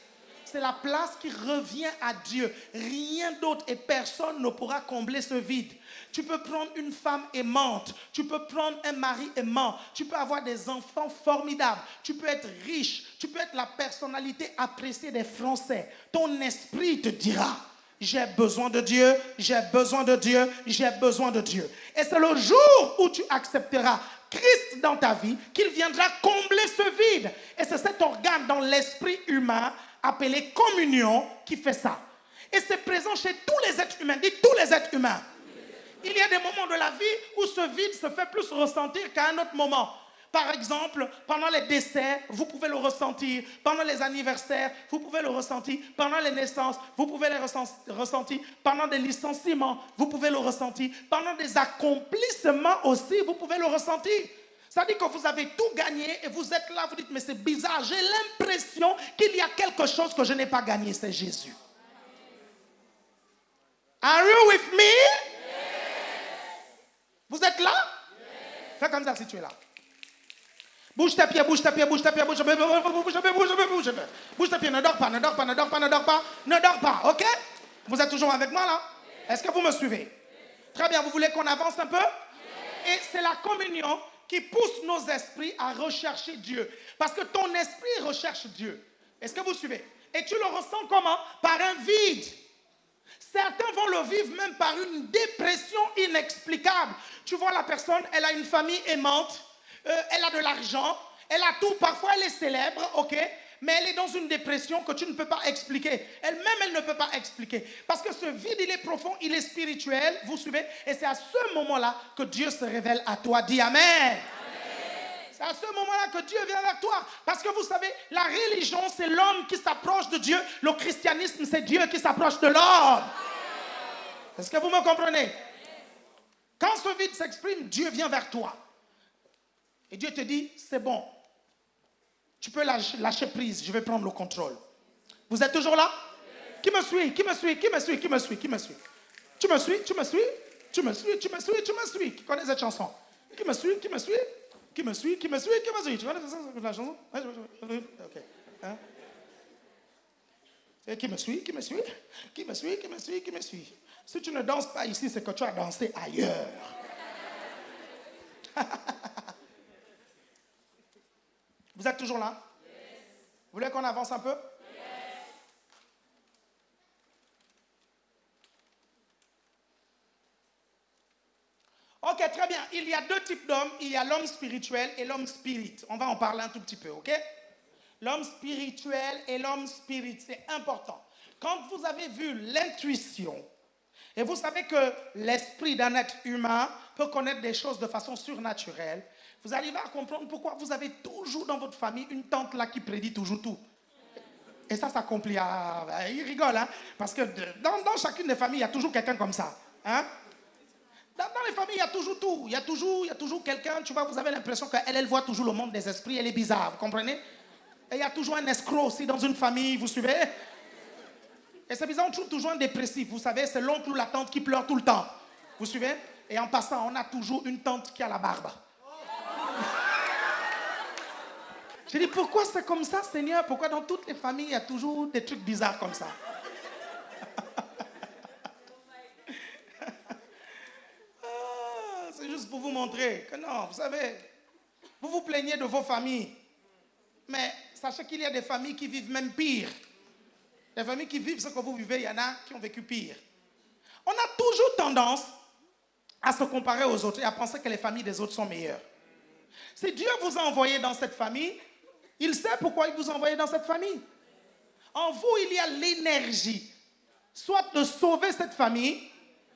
c'est la place qui revient à Dieu. Rien d'autre et personne ne pourra combler ce vide. Tu peux prendre une femme aimante, tu peux prendre un mari aimant, tu peux avoir des enfants formidables, tu peux être riche, tu peux être la personnalité appréciée des Français. Ton esprit te dira, j'ai besoin de Dieu, j'ai besoin de Dieu, j'ai besoin de Dieu. Et c'est le jour où tu accepteras Christ dans ta vie qu'il viendra combler ce vide. Et c'est cet organe dans l'esprit humain appelé communion qui fait ça. Et c'est présent chez tous les êtres humains. Dites tous les êtres humains. Il y a des moments de la vie où ce vide se fait plus ressentir qu'à un autre moment. Par exemple, pendant les décès, vous pouvez le ressentir. Pendant les anniversaires, vous pouvez le ressentir. Pendant les naissances, vous pouvez le ressentir. Pendant des licenciements, vous pouvez le ressentir. Pendant des accomplissements aussi, vous pouvez le ressentir. Ça dit que vous avez tout gagné et vous êtes là, vous dites, mais c'est bizarre, j'ai l'impression qu'il y a quelque chose que je n'ai pas gagné, c'est Jésus. Are you with me? Vous êtes là? Fais comme ça si tu es là. Bouge tes pieds, bouge tes pieds, bouge tes pieds, bouge tes pieds, bouge tes pieds, bouge tes pieds, bouge tes pieds. Bouge tes pieds, ne dors pas, ne dors pas, ne dors pas, ne dors pas, ne dors pas, ok? Vous êtes toujours avec moi là? Est-ce que vous me suivez? Très bien, vous voulez qu'on avance un peu? Et c'est la communion qui pousse nos esprits à rechercher Dieu. Parce que ton esprit recherche Dieu. Est-ce que vous suivez? Et tu le ressens comment? Par un vide. Certains vont le vivre même par une dépression inexplicable. Tu vois la personne, elle a une famille aimante, euh, elle a de l'argent, elle a tout, parfois elle est célèbre, ok mais elle est dans une dépression que tu ne peux pas expliquer. Elle-même, elle ne peut pas expliquer. Parce que ce vide, il est profond, il est spirituel, vous suivez Et c'est à ce moment-là que Dieu se révèle à toi. Dis Amen. C'est à ce moment-là que Dieu vient vers toi. Parce que vous savez, la religion, c'est l'homme qui s'approche de Dieu. Le christianisme, c'est Dieu qui s'approche de l'homme. Est-ce que vous me comprenez? Quand ce vide s'exprime, Dieu vient vers toi. Et Dieu te dit, c'est bon, tu peux lâcher, prise, je vais prendre le contrôle. Vous êtes toujours là Qui me suit Qui me suit Qui me suit Qui me suit Qui me suit Tu me suis Tu me suis Tu me suis Tu me suis Tu me suis Qui connaît cette chanson Qui me suit Qui me suit Qui me suit Qui me suit Qui me suit Tu connais la chanson Ok. Hein? Qui me suit Qui me suit Qui me suit Qui me suit Qui me suit Si tu ne danses pas ici, c'est que tu as dansé ailleurs. Vous êtes toujours là? Vous voulez qu'on avance un peu? Ok, très bien. Il y a deux types d'hommes. Il y a l'homme spirituel et l'homme spirit. On va en parler un tout petit peu, ok? L'homme spirituel et l'homme spirit, c'est important. Quand vous avez vu l'intuition, et vous savez que l'esprit d'un être humain peut connaître des choses de façon surnaturelle, vous arrivez à comprendre pourquoi vous avez toujours dans votre famille une tante là qui prédit toujours tout. Et ça s'accomplit. Ah, bah, il rigole, hein? Parce que dans, chacune des familles, il y a toujours quelqu'un comme ça. Hein? Dans, dans, les familles, il y a toujours tout. Il y a toujours, toujours quelqu'un, tu vois, vous avez l'impression qu'elle, elle voit toujours le monde des esprits, elle est bizarre, vous comprenez? Et il y a toujours un escroc aussi dans une famille, vous suivez? Et c'est bizarre, on trouve toujours un dépressif, vous savez, c'est l'oncle ou la tante qui pleure tout le temps. Vous suivez? Et en passant, on a toujours une tante qui a la barbe. Je dis, pourquoi c'est comme ça, Seigneur? Pourquoi dans toutes les familles, il y a toujours des trucs bizarres comme ça? Ah, C'est juste pour vous montrer que non, vous savez, vous vous plaignez de vos familles. Mais sachez qu'il y a des familles qui vivent même pire. Les familles qui vivent ce que vous vivez, il y en a qui ont vécu pire. On a toujours tendance à se comparer aux autres et à penser que les familles des autres sont meilleures. Si Dieu vous a envoyé dans cette famille, il sait pourquoi il vous a dans cette famille. En vous, il y a l'énergie, soit de sauver cette famille,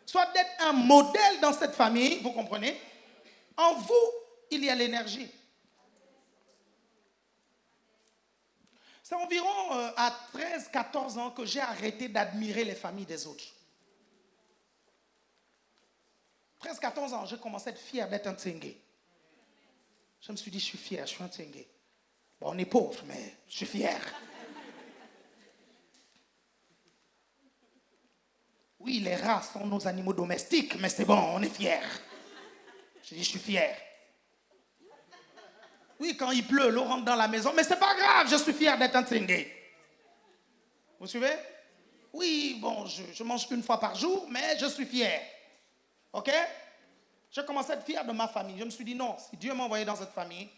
soit d'être un modèle dans cette famille, vous comprenez? En vous, il y a l'énergie. C'est environ euh, à 13-14 ans que j'ai arrêté d'admirer les familles des autres. 13-14 ans, j'ai commencé à être fier d'être un Tsenge. Je me suis dit, je suis fier, je suis un On est pauvre, mais je suis fier. Oui, les rats sont nos animaux domestiques, mais c'est bon, on est fier. Je dis, je suis fier. Oui, quand il pleut, l'eau rentre dans la maison, mais c'est pas grave, je suis fier d'être un. Vous suivez? Oui, bon, je, je, mange une fois par jour, mais je suis fier. OK? J'ai commencé à être fier de ma famille. Je me suis dit, non, si Dieu m'a envoyé dans cette famille,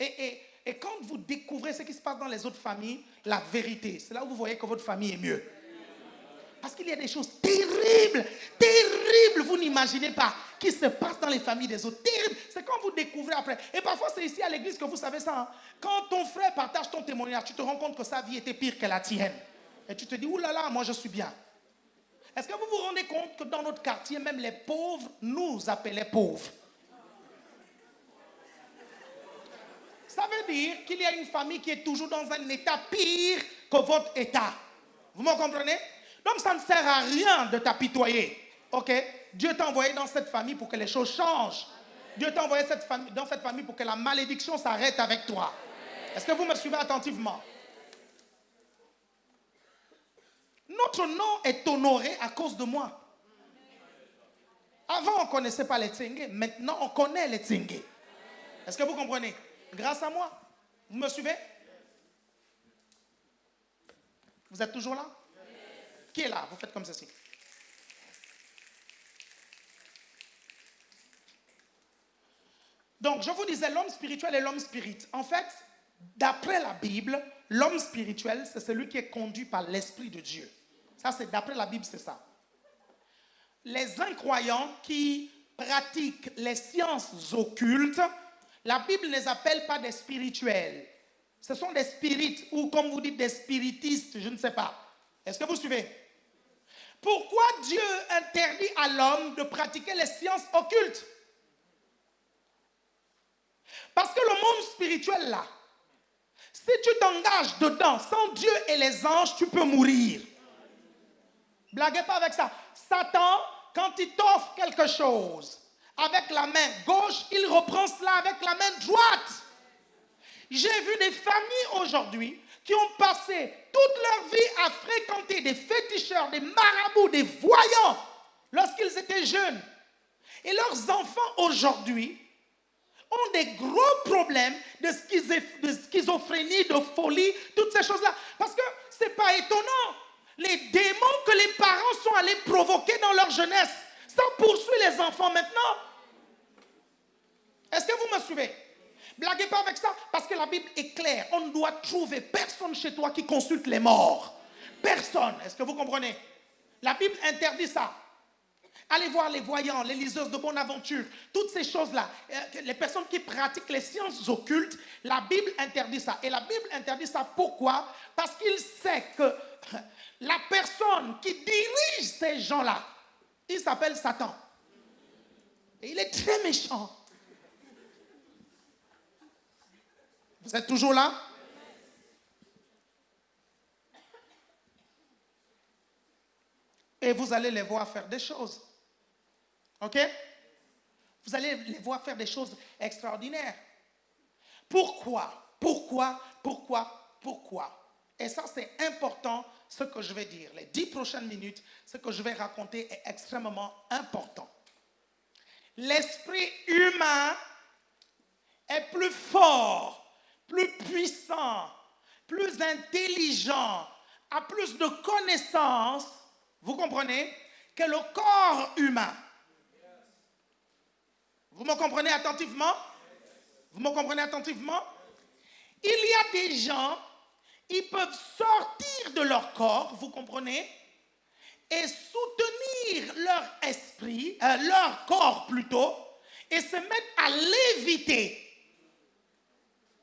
et, et et quand vous découvrez ce qui se passe dans les autres familles, la vérité, c'est là où vous voyez que votre famille est mieux. Parce qu'il y a des choses terribles, terribles, vous n'imaginez pas, qui se passent dans les familles des autres. Terribles. C'est quand vous découvrez après. Et parfois, c'est ici à l'église que vous savez ça. Hein. Quand ton frère partage ton témoignage, tu te rends compte que sa vie était pire que la tienne. Et tu te dis, oulala, moi je suis bien. Est-ce que vous vous rendez compte que dans notre quartier, même les pauvres nous appelaient pauvres? Ça veut dire qu'il y a une famille qui est toujours dans un état pire que votre état. Vous me comprenez? Donc ça ne sert à rien de t'apitoyer. Ok? Dieu t'a envoyé dans cette famille pour que les choses changent. Dieu t'a envoyé cette famille, dans cette famille pour que la malédiction s'arrête avec toi. Est-ce que vous me suivez attentivement? Notre nom est honoré à cause de moi. Avant, on ne connaissait pas les Tsenge. Maintenant, on connaît les Tsenge. Est-ce que vous comprenez? Grâce à moi. Vous me suivez? Vous êtes toujours là? Qui est là? Vous faites comme ceci. Donc, je vous disais l'homme spirituel et l'homme spirit. En fait, d'après la Bible, l'homme spirituel, c'est celui qui est conduit par l'Esprit de Dieu. Ça, c'est d'après la Bible, c'est ça. Les incroyants qui pratiquent les sciences occultes la Bible ne les appelle pas des spirituels. Ce sont des spirites ou comme vous dites des spiritistes, je ne sais pas. Est-ce que vous suivez? Pourquoi Dieu interdit à l'homme de pratiquer les sciences occultes? Parce que le monde spirituel là, si tu t'engages dedans sans Dieu et les anges, tu peux mourir. Blaguez pas avec ça. Satan, quand il t'offre quelque chose, avec la main gauche, il reprend cela avec la main droite. J'ai vu des familles aujourd'hui qui ont passé toute leur vie à fréquenter des féticheurs, des marabouts, des voyants lorsqu'ils étaient jeunes. Et leurs enfants aujourd'hui ont des gros problèmes de, schizophrénie, de folie, toutes ces choses-là. Parce que ce n'est pas étonnant. Les démons que les parents sont allés provoquer dans leur jeunesse, ça poursuit les enfants maintenant. Est-ce que vous me suivez? Blaguez pas avec ça, parce que la Bible est claire. On ne doit trouver personne chez toi qui consulte les morts. Personne. Est-ce que vous comprenez? La Bible interdit ça. Allez voir les voyants, les liseuses de bonne aventure, toutes ces choses-là. Euh, Les personnes qui pratiquent les sciences occultes, la Bible interdit ça. Et la Bible interdit ça pourquoi? Parce qu'il sait que la personne qui dirige ces gens-là, il s'appelle Satan. Et il est très méchant. Vous êtes toujours là? Et vous allez les voir faire des choses. OK? Vous allez les voir faire des choses extraordinaires. Pourquoi? Pourquoi? Pourquoi? Pourquoi? Et ça, c'est important, ce que je vais dire. Les dix prochaines minutes, ce que je vais raconter est extrêmement important. L'esprit humain est plus fort, plus puissant, plus intelligent, a plus de connaissances, vous comprenez, que le corps humain. Vous me comprenez attentivement? Vous me comprenez attentivement? Il y a des gens, ils peuvent sortir de leur corps, vous comprenez, et soutenir leur esprit, euh, leur corps plutôt, et se mettre à léviter.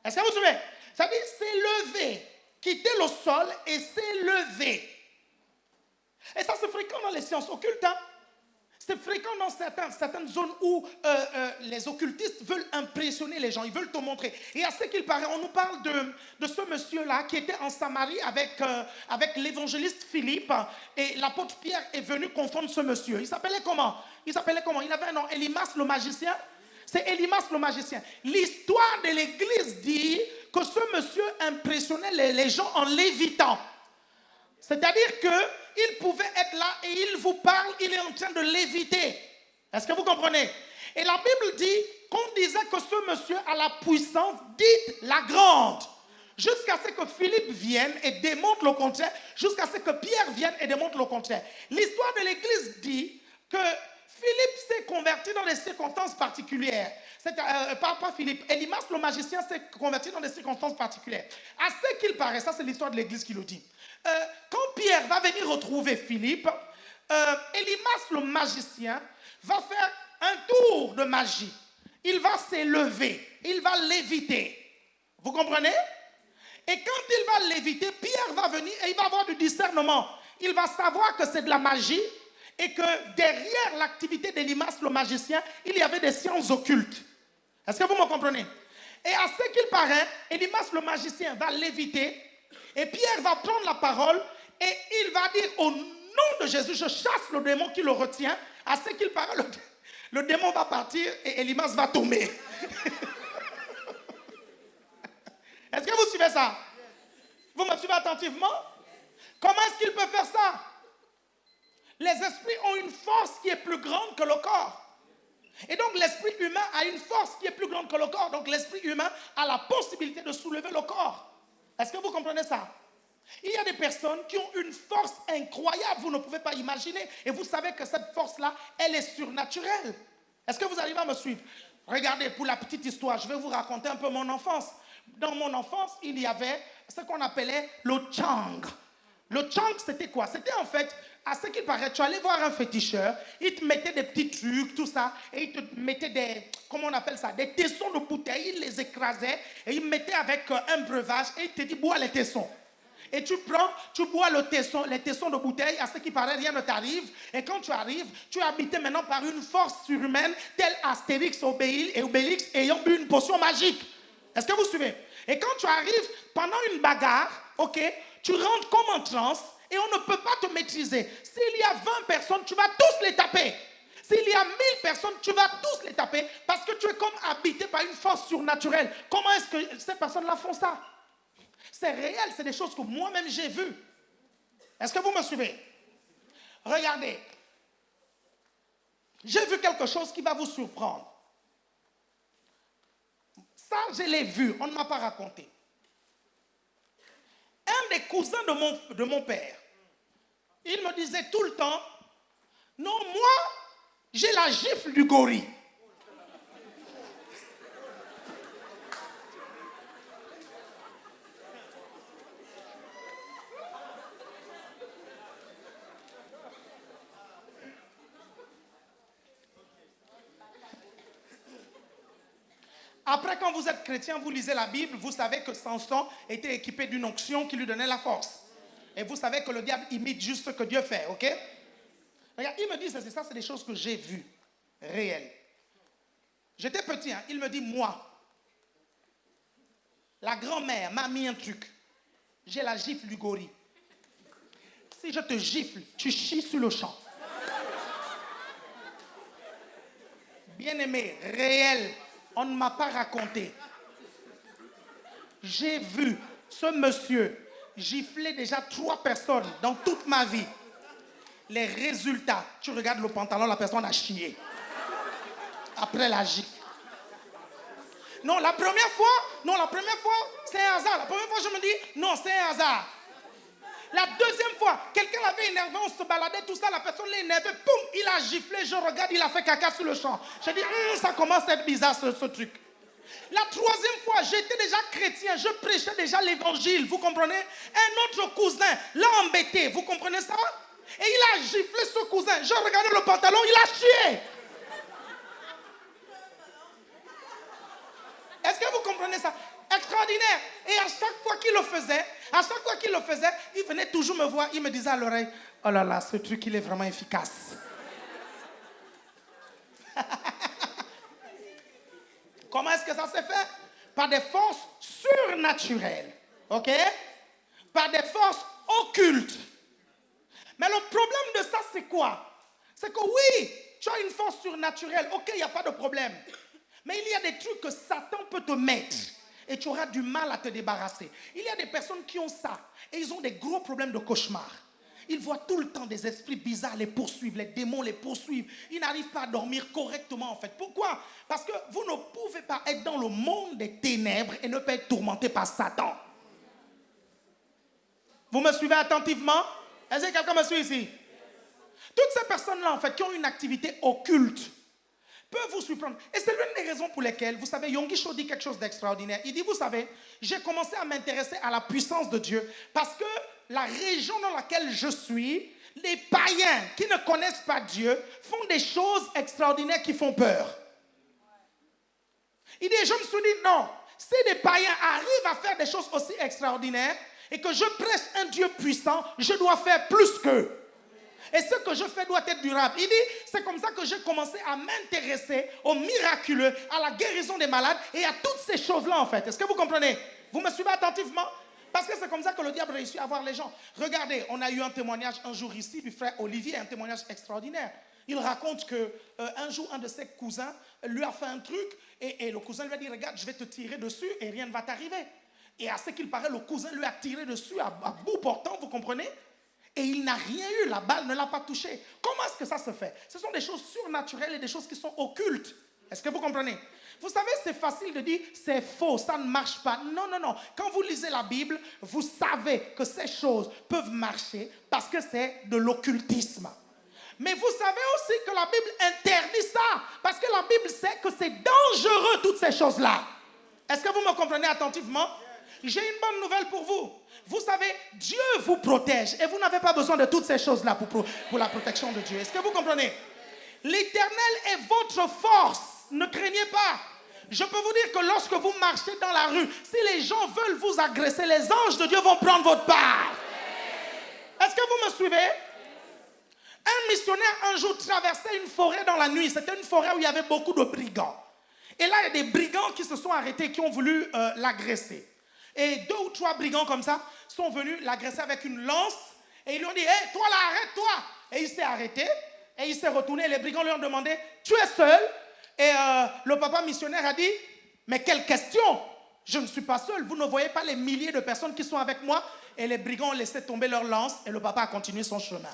Est-ce que vous savez Ça dire s'élever, quitter le sol et s'élever. Et ça, c'est fréquent dans les sciences occultes. hein. C'est fréquent dans certains- certaines zones où euh, euh, les occultistes veulent impressionner les gens, ils veulent te montrer. Et à ce qu'il paraît, on nous parle de, de ce monsieur-là qui était en Samarie avec, euh, avec l'évangéliste Philippe. Et l'apôtre Pierre est venu confondre ce monsieur. Il s'appelait comment? Il s'appelait comment? Il avait un nom, Elimas le magicien? C'est Elimas le magicien. L'histoire de l'église dit que ce monsieur impressionnait les, gens en lévitant. C'est-à-dire qu'il pouvait être là et il vous parle, il est en train de léviter. Est-ce que vous comprenez? Et la Bible dit qu'on disait que ce monsieur a la puissance dite la grande. Jusqu'à ce que Philippe vienne et démontre le contraire, jusqu'à ce que Pierre vienne et démontre le contraire. L'histoire de l'Église dit que dans des circonstances particulières. Euh, pas, pas Philippe, Elimas le magicien s'est converti dans des circonstances particulières. À ce qu'il paraît, ça c'est l'histoire de l'Église qui le dit. Euh, quand Pierre va venir retrouver Philippe, euh, Elimas le magicien va faire un tour de magie. Il va s'élever, il va léviter. Vous comprenez? Et quand il va léviter, Pierre va venir et il va avoir du discernement. Il va savoir que c'est de la magie et que derrière l'activité d'Elimas le magicien, il y avait des sciences occultes. Est-ce que vous me comprenez? Et à ce qu'il paraît, Elimas le magicien va léviter et Pierre va prendre la parole et il va dire au nom de Jésus, je chasse le démon qui le retient. À ce qu'il paraît, le, démon va partir et Elimas va tomber. Est-ce que vous suivez ça? Vous me suivez attentivement? Comment est-ce qu'il peut faire ça? Les esprits ont une force qui est plus grande que le corps. Et donc l'esprit humain a une force qui est plus grande que le corps. Donc l'esprit humain a la possibilité de soulever le corps. Est-ce que vous comprenez ça? Il y a des personnes qui ont une force incroyable, vous ne pouvez pas imaginer. Et vous savez que cette force-là, elle est surnaturelle. Est-ce que vous arrivez à me suivre? Regardez, pour la petite histoire, je vais vous raconter un peu mon enfance. Dans mon enfance, il y avait ce qu'on appelait le chang. Le chang, c'était quoi? C'était en fait, à ce qu'il paraît, tu allais voir un féticheur, il te mettait des petits trucs, tout ça, et il te mettait des, comment on appelle ça, des tessons de bouteilles, il les écrasait, et il mettait avec euh, un breuvage, et il te dit, bois les tessons. Et tu prends, tu bois le tesson, les tessons de bouteille, à ce qui paraît, rien ne t'arrive. Et quand tu arrives, tu es habité maintenant par une force surhumaine, telle Astérix et Obélix ayant bu une potion magique. Est-ce que vous suivez? Et quand tu arrives, pendant une bagarre, ok, tu rentres comme en transe et on ne peut pas te maîtriser. S'il y a 20 personnes, tu vas tous les taper. S'il y a 1000 personnes, tu vas tous les taper parce que tu es comme habité par une force surnaturelle. Comment est-ce que ces personnes-là font ça? C'est réel, c'est des choses que moi-même j'ai vues. Est-ce que vous me suivez? Regardez. J'ai vu quelque chose qui va vous surprendre. Ça, je l'ai vu, on ne m'a pas raconté. Un des cousins de mon, de mon père, il me disait tout le temps, non, moi, j'ai la gifle du gorille. Après, quand vous chrétien, vous lisez la Bible, vous savez que Samson était équipé d'une onction qui lui donnait la force. Et vous savez que le diable imite juste ce que Dieu fait, ok? Regarde, il me dit, c'est ça, c'est des choses que j'ai vues, réelles. J'étais petit, hein, il me dit, moi, la grand-mère m'a mis un truc. J'ai la gifle du gorille. Si je te gifle, tu chies sur le champ. Bien aimé, réel, on ne m'a pas raconté. J'ai vu ce monsieur gifler déjà trois personnes dans toute ma vie. Les résultats, tu regardes le pantalon, la personne a chié. Après la gifle. Non, la première fois, non, la première fois, c'est un hasard. La première fois, je me dis, non, c'est un hasard. La deuxième fois, quelqu'un l'avait énervé, on se baladait, tout ça, la personne l'a énervé, poum, il a giflé, je regarde, il a fait caca sur le champ. J'ai dit, hum, ça commence à être bizarre ce, ce truc. La troisième fois, j'étais déjà chrétien, je prêchais déjà l'évangile, vous comprenez? Un autre cousin l'a embêté, vous comprenez ça? Et il a giflé ce cousin, je regardais le pantalon, il a chié. Est-ce que vous comprenez ça? Extraordinaire. Et à chaque fois qu'il le faisait, à chaque fois qu'il le faisait, il venait toujours me voir, il me disait à l'oreille, oh là là, ce truc, il est vraiment efficace. Comment est-ce que ça s'est fait? Par des forces surnaturelles. OK? Par des forces occultes. Mais le problème de ça, c'est quoi? C'est que oui, tu as une force surnaturelle. OK, il n'y a pas de problème. Mais il y a des trucs que Satan peut te mettre et tu auras du mal à te débarrasser. Il y a des personnes qui ont ça et ils ont des gros problèmes de cauchemar. Ils voient tout le temps des esprits bizarres les poursuivre, les démons les poursuivent. Ils n'arrivent pas à dormir correctement en fait. Pourquoi? Parce que vous ne pouvez pas être dans le monde des ténèbres et ne pas être tourmenté par Satan. Vous me suivez attentivement? Est-ce que quelqu'un me suit ici? Toutes ces personnes-là en fait qui ont une activité occulte, peut vous surprendre. Et c'est l'une des raisons pour lesquelles, vous savez, Yonggi Cho dit quelque chose d'extraordinaire. Il dit, vous savez, j'ai commencé à m'intéresser à la puissance de Dieu parce que la région dans laquelle je suis, les païens qui ne connaissent pas Dieu font des choses extraordinaires qui font peur. Il dit, je me suis dit, non, si des païens arrivent à faire des choses aussi extraordinaires et que je presse un Dieu puissant, je dois faire plus qu'eux. Et ce que je fais doit être durable. Il dit, c'est comme ça que j'ai commencé à m'intéresser au miraculeux, à la guérison des malades et à toutes ces choses-là en fait. Est-ce que vous comprenez? Vous me suivez attentivement? Parce que c'est comme ça que le diable réussit à voir les gens. Regardez, on a eu un témoignage un jour ici du frère Olivier, un témoignage extraordinaire. Il raconte que euh, un jour, un de ses cousins lui a fait un truc et, le cousin lui a dit, regarde, je vais te tirer dessus et rien ne va t'arriver. Et à ce qu'il paraît, le cousin lui a tiré dessus à bout portant, vous comprenez? Et il n'a rien eu, la balle ne l'a pas touché. Comment est-ce que ça se fait? Ce sont des choses surnaturelles et des choses qui sont occultes. Est-ce que vous comprenez? Vous savez, c'est facile de dire c'est faux, ça ne marche pas. Non, non, non. Quand vous lisez la Bible, vous savez que ces choses peuvent marcher parce que c'est de l'occultisme. Mais vous savez aussi que la Bible interdit ça parce que la Bible sait que c'est dangereux toutes ces choses-là. Est-ce que vous me comprenez attentivement? J'ai une bonne nouvelle pour vous. Vous savez, Dieu vous protège et vous n'avez pas besoin de toutes ces choses-là pour, la protection de Dieu. Est-ce que vous comprenez? L'éternel est votre force. Ne craignez pas. Je peux vous dire que lorsque vous marchez dans la rue, si les gens veulent vous agresser, les anges de Dieu vont prendre votre part. Est-ce que vous me suivez? Un missionnaire un jour traversait une forêt dans la nuit. C'était une forêt où il y avait beaucoup de brigands. Et là, il y a des brigands qui se sont arrêtés, qui ont voulu euh, l'agresser. Et deux ou trois brigands comme ça sont venus l'agresser avec une lance et ils lui ont dit Hé, toi là, arrête-toi Et il s'est arrêté et il s'est retourné. Les brigands lui ont demandé Tu es seul? Et euh, le papa missionnaire a dit Mais quelle question? Je ne suis pas seul. Vous ne voyez pas les milliers de personnes qui sont avec moi? Et les brigands ont laissé tomber leur lance et le papa a continué son chemin.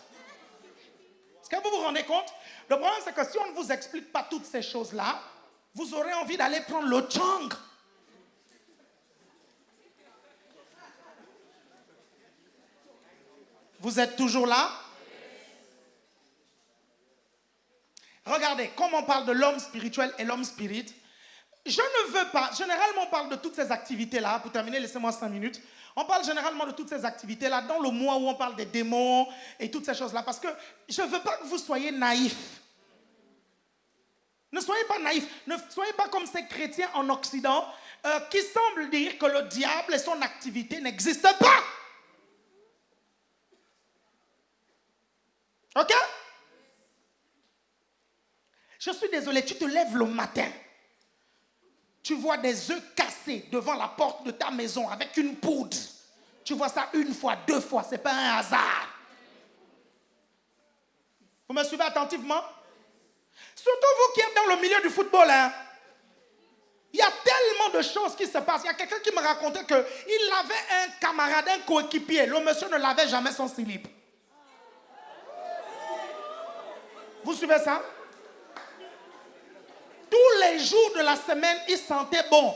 Est-ce que vous vous rendez compte? Le problème, c'est que si on ne vous explique pas toutes ces choses-là, vous aurez envie d'aller prendre le chang. Vous êtes toujours là? Regardez, comme on parle de l'homme spirituel et l'homme spirit, je ne veux pas, généralement on parle de toutes ces activités-là, pour terminer, laissez-moi cinq minutes, on parle généralement de toutes ces activités-là dans le mois où on parle des démons et toutes ces choses-là, parce que je ne veux pas que vous soyez naïfs. Ne soyez pas naïfs. Ne soyez pas comme ces chrétiens en Occident euh, qui semblent dire que le diable et son activité n'existent pas. Ok? Je suis désolé, tu te lèves le matin. Tu vois des œufs cassés devant la porte de ta maison avec une poudre. Tu vois ça une fois, deux fois, ce n'est pas un hasard. Vous me suivez attentivement? Surtout vous qui êtes dans le milieu du football. Hein? Il y a tellement de choses qui se passent. Il y a quelqu'un qui me racontait qu'il avait un camarade, un coéquipier. Le monsieur ne lavait jamais son slip. Vous suivez ça? Tous les jours de la semaine, il sentait bon.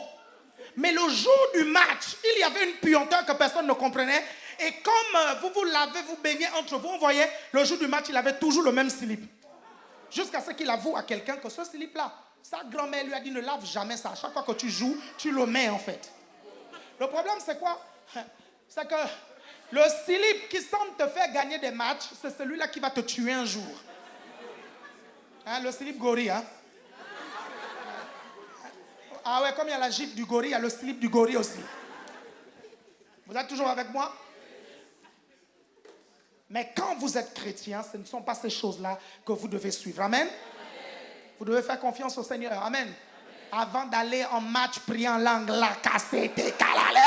Mais le jour du match, il y avait une puanteur que personne ne comprenait. Et comme euh, vous vous lavez, vous baignez entre vous, vous voyez, le jour du match, il avait toujours le même slip. Jusqu'à ce qu'il avoue à quelqu'un que ce slip-là, sa grand-mère lui a dit ne lave jamais ça. Chaque fois que tu joues, tu le mets en fait. Le problème, c'est quoi? C'est que le slip qui semble te faire gagner des matchs, c'est celui-là qui va te tuer un jour. Hein, le slip gorille, hein? Ah ouais, comme il y a la gifle du gorille, il y a le slip du gorille aussi. Vous êtes toujours avec moi? Mais quand vous êtes chrétien, ce ne sont pas ces choses-là que vous devez suivre. Amen? Vous devez faire confiance au Seigneur. Amen. Avant d'aller en match, prier en langue, la cassette, calale.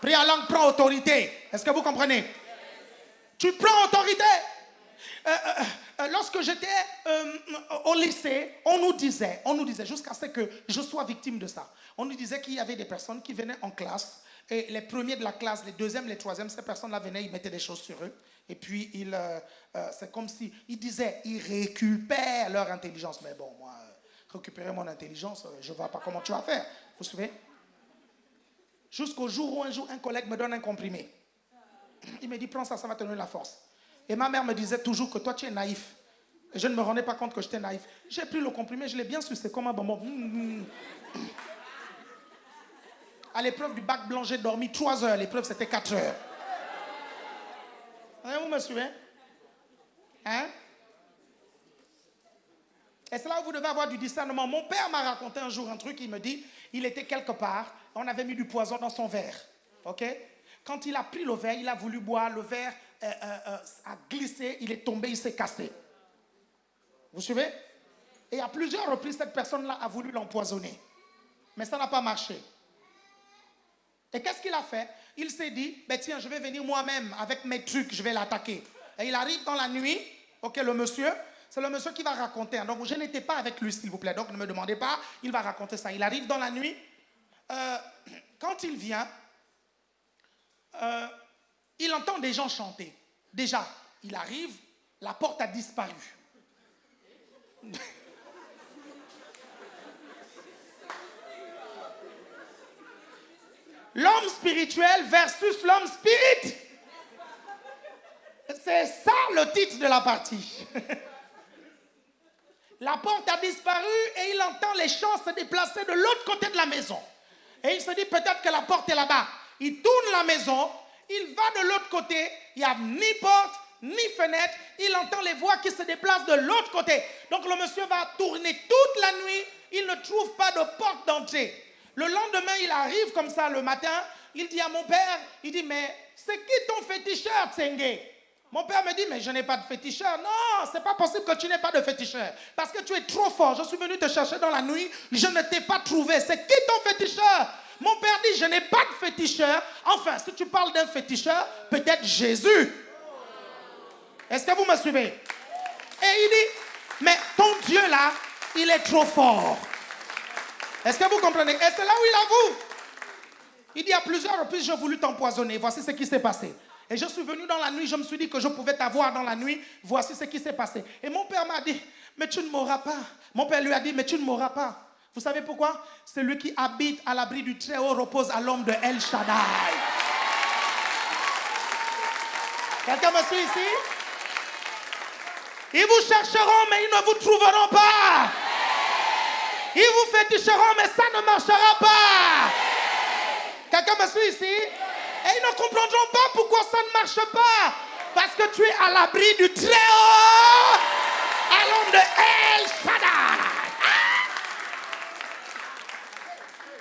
Prier en langue prend autorité. Est-ce que vous comprenez? Tu prends autorité. Euh, euh, euh, lorsque j'étais lycée, on nous disait, on nous disait, jusqu'à ce que je sois victime de ça, on nous disait qu'il y avait des personnes qui venaient en classe, et les premiers de la classe, les deuxièmes, les troisièmes, ces personnes-là venaient, ils mettaient des choses sur eux, et puis ils, c'est comme si, ils disaient, ils récupèrent leur intelligence. Mais bon, moi, récupérer mon intelligence, je ne vois pas comment tu vas faire. Vous vous souvenez Jusqu'au jour où un jour, un collègue me donne un comprimé. Il me dit, prends ça, ça va te donner la force. Et ma mère me disait toujours que toi, tu es naïf. Je ne me rendais pas compte que j'étais naïf. J'ai pris le comprimé, je l'ai bien su, c'est comme un bonbon. À l'épreuve du bac blanc, j'ai dormi 3 heures. L'épreuve, c'était 4 heures. Hein, vous me suivez? Hein? Et c'est là où vous devez avoir du discernement. Mon père m'a raconté un jour un truc, il me dit, il était quelque part, on avait mis du poison dans son verre. OK? Quand il a pris le verre, il a voulu boire, le verre euh, euh, euh, a glissé, il est tombé, il s'est cassé. Vous suivez? Et à plusieurs reprises, cette personne-là a voulu l'empoisonner. Mais ça n'a pas marché. Et qu'est-ce qu'il a fait? Il s'est dit, ben tiens, je vais venir moi-même avec mes trucs, je vais l'attaquer. Et il arrive dans la nuit, ok, le monsieur, c'est le monsieur qui va raconter. Hein. Donc je n'étais pas avec lui, s'il vous plaît. Donc ne me demandez pas, il va raconter ça. Il arrive dans la nuit. quand il vient, il entend des gens chanter. Déjà, il arrive, la porte a disparu. L'homme spirituel versus l'homme spirit. C'est ça le titre de la partie. La porte a disparu et il entend les chants se déplacer de l'autre côté de la maison. Et il se dit peut-être que la porte est là-bas. Il tourne la maison, il va de l'autre côté, il n'y a ni porte, ni fenêtre, il entend les voix qui se déplacent de l'autre côté. Donc le monsieur va tourner toute la nuit, il ne trouve pas de porte d'entrée. Le lendemain, il arrive comme ça le matin, il dit à mon père, il dit, mais c'est qui ton féticheur, Tsenge? Mon père me dit, mais je n'ai pas de féticheur. Non, c'est pas possible que tu n'aies pas de féticheur. Parce que tu es trop fort. Je suis venu te chercher dans la nuit, je ne t'ai pas trouvé. C'est qui ton féticheur? Mon père dit, je n'ai pas de féticheur. Enfin, si tu parles d'un féticheur, peut-être Jésus. Est-ce que vous me suivez? Et il dit, mais ton Dieu là, il est trop fort. Est-ce que vous comprenez? Et c'est là où il avoue. Il dit à plusieurs reprises, j'ai voulu t'empoisonner. Voici ce qui s'est passé. Et je suis venu dans la nuit, je me suis dit que je pouvais t'avoir dans la nuit. Voici ce qui s'est passé. Et mon père m'a dit, mais tu ne mourras pas. Mon père lui a dit, mais tu ne mourras pas. Vous savez pourquoi? Celui qui habite à l'abri du Très-Haut repose à l'ombre de El Shaddai. Quelqu'un me suit ici? Ils vous chercheront, mais ils ne vous trouveront pas. Ils vous féticheront, mais ça ne marchera pas. Quelqu'un me suit ici? Et ils ne comprendront pas pourquoi ça ne marche pas. Parce que tu es à l'abri du Très-Haut, à l'ombre de El Shaddai. Ah!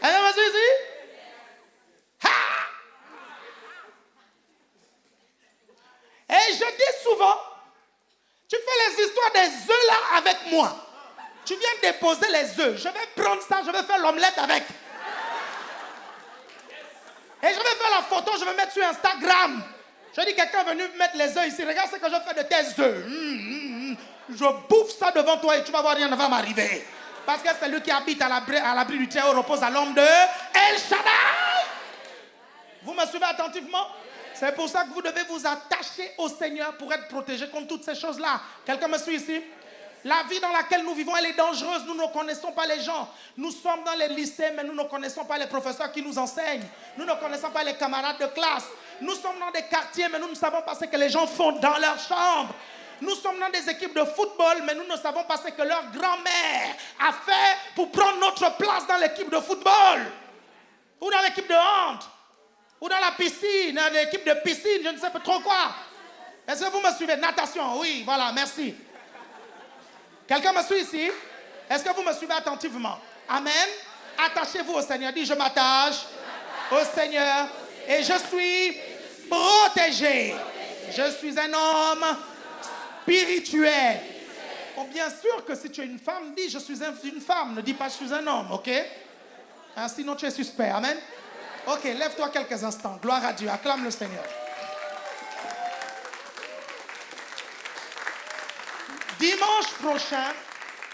Est-ce que vous suivez ici? Ha! Et je dis souvent, tu fais les histoires des œufs là avec moi. Tu viens déposer les œufs. Je vais prendre ça, je vais faire l'omelette avec. Et je vais faire la photo, je vais mettre sur Instagram. Je dis, quelqu'un est venu mettre les œufs ici. Regarde ce que je fais de tes œufs. Hum, hum, hum. Je bouffe ça devant toi et tu vas voir, rien ne va m'arriver. Parce que c'est lui qui habite à l'abri, du Très-Haut repose à l'homme de El Shaddai. Vous me suivez attentivement? C'est pour ça que vous devez vous attacher au Seigneur pour être protégé contre toutes ces choses-là. Quelqu'un me suit ici? La vie dans laquelle nous vivons, elle est dangereuse. Nous ne connaissons pas les gens. Nous sommes dans les lycées, mais nous ne connaissons pas les professeurs qui nous enseignent. Nous ne connaissons pas les camarades de classe. Nous sommes dans des quartiers, mais nous ne savons pas ce que les gens font dans leur chambre. Nous sommes dans des équipes de football, mais nous ne savons pas ce que leur grand-mère a fait pour prendre notre place dans l'équipe de football. Ou dans l'équipe de hand. Ou dans la piscine, l'équipe de piscine, je ne sais pas trop quoi. Est-ce que vous me suivez? Natation, oui, voilà, merci. Quelqu'un me suit ici? Est-ce que vous me suivez attentivement? Amen. Attachez-vous au Seigneur. Dis, je m'attache au Seigneur et je suis protégé. Je suis un homme spirituel. Bon, bien sûr que si tu es une femme, dis, je suis une femme. Ne dis pas, je suis un homme, ok? Hein, Sinon, tu es suspect. Amen. Ok, lève-toi quelques instants. Gloire à Dieu. Acclame le Seigneur. Dimanche prochain,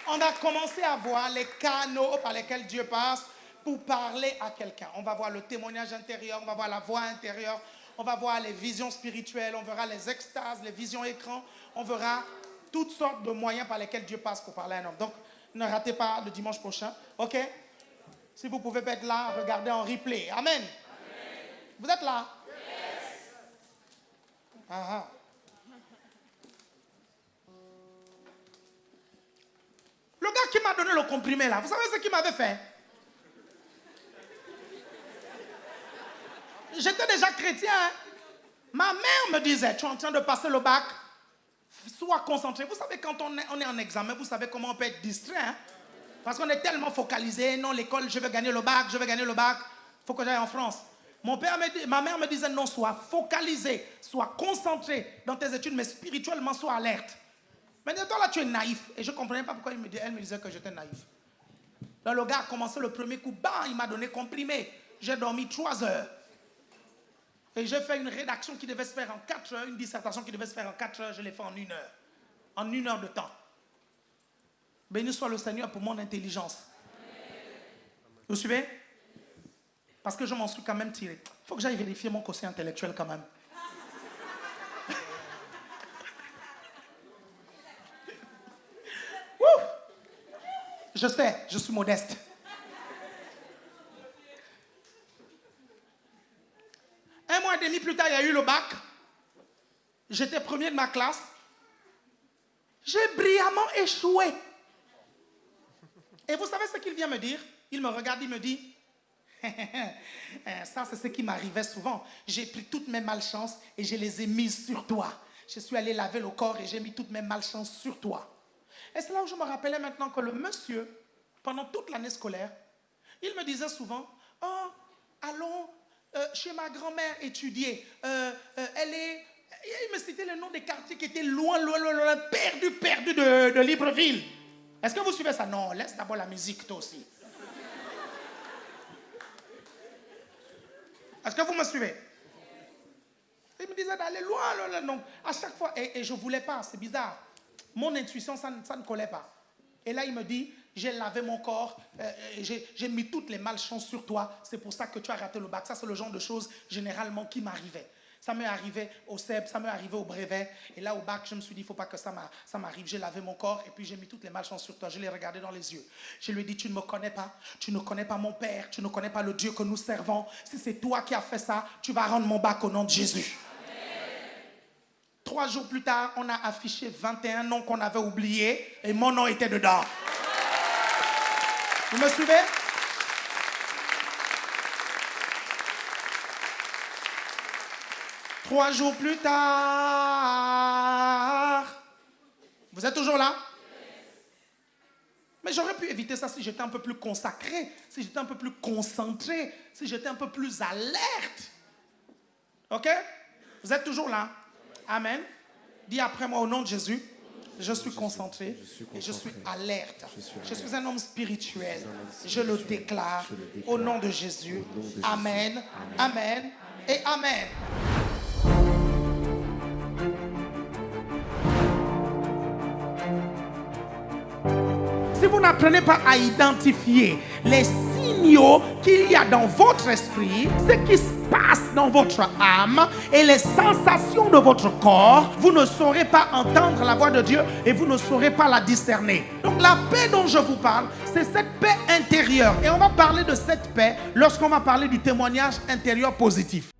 on a commencé à voir les canaux par lesquels Dieu passe pour parler à quelqu'un. On va voir le témoignage intérieur, on va voir la voix intérieure, on va voir les visions spirituelles, on verra les extases, les visions écran, on verra toutes sortes de moyens par lesquels Dieu passe pour parler à un homme. Donc, ne ratez pas le dimanche prochain, ok? Si vous pouvez être là, regardez en replay. Amen. Vous êtes là? Yes. Ah, ah. Le gars qui m'a donné le comprimé là, vous savez ce qu'il m'avait fait? J'étais déjà chrétien. Hein. Ma mère me disait, tu es en train de passer le bac, sois concentré. Vous savez, quand on est, en examen, vous savez comment on peut être distrait. Hein? Parce qu'on est tellement focalisé. Non, l'école, je vais gagner le bac, je vais gagner le bac. Il faut que j'aille en France. Mon père me, ma mère me disait, non, sois focalisé, sois concentré dans tes études, mais spirituellement, sois alerte. Mais toi là, tu es naïf. Et je ne comprenais pas pourquoi il me elle me disait que j'étais naïf. Donc le gars a commencé le premier coup, bam, il m'a donné comprimé. J'ai dormi trois heures. Et j'ai fait une rédaction qui devait se faire en quatre heures, une dissertation qui devait se faire en quatre heures, je l'ai fait en une heure. En une heure de temps. Béni soit le Seigneur pour mon intelligence. Vous suivez? Parce que je m'en suis quand même tiré. Il faut que j'aille vérifier mon quotient intellectuel quand même. Je sais, je suis modeste. Un mois et demi plus tard, il y a eu le bac. J'étais premier de ma classe. J'ai brillamment échoué. Et vous savez ce qu'il vient me dire? Il me regarde, il me dit, ça c'est ce qui m'arrivait souvent. J'ai pris toutes mes malchances et je les ai mises sur toi. Je suis allé laver le corps et j'ai mis toutes mes malchances sur toi. Et c'est là où je me rappelais maintenant que le monsieur, pendant toute l'année scolaire, il me disait souvent, oh, allons euh, chez ma grand-mère étudier. Euh, euh, elle est... Il me citait le nom des quartiers qui étaient loin, loin, loin, loin perdus de, de Libreville. Est-ce que vous suivez ça? Non, laisse d'abord la musique, toi aussi. Est-ce que vous me suivez? Il me disait d'aller loin. Donc, à chaque fois, et, je ne voulais pas, c'est bizarre. Mon intuition, ça, ne collait pas. Et là, il me dit, j'ai lavé mon corps, euh, j'ai mis toutes les malchances sur toi, c'est pour ça que tu as raté le bac. Ça, c'est le genre de choses généralement qui m'arrivaient. Ça m'est arrivé au CEP, ça m'est arrivé au brevet. Et là, au bac, je me suis dit, il ne faut pas que ça m'arrive. J'ai lavé mon corps et puis j'ai mis toutes les malchances sur toi. Je l'ai regardé dans les yeux. Je lui ai dit, tu ne me connais pas. Tu ne connais pas mon Père. Tu ne connais pas le Dieu que nous servons. Si c'est toi qui as fait ça, tu vas rendre mon bac au nom de Jésus. Trois jours plus tard, on a affiché 21 noms qu'on avait oubliés et mon nom était dedans. Vous me suivez? Trois jours plus tard, vous êtes toujours là? Mais j'aurais pu éviter ça si j'étais un peu plus consacré, si j'étais un peu plus concentré, si j'étais un peu plus alerte. OK? Vous êtes toujours là Amen. Dis après moi au nom de Jésus. Je suis concentré et je suis alerte. Je suis un homme spirituel. Je le déclare au nom de Jésus. Amen. Amen. Et Amen. Vous n'apprenez pas à identifier les signaux qu'il y a dans votre esprit, ce qui se passe dans votre âme et les sensations de votre corps, vous ne saurez pas entendre la voix de Dieu et vous ne saurez pas la discerner. Donc la paix dont je vous parle, c'est cette paix intérieure. Et on va parler de cette paix lorsqu'on va parler du témoignage intérieur positif.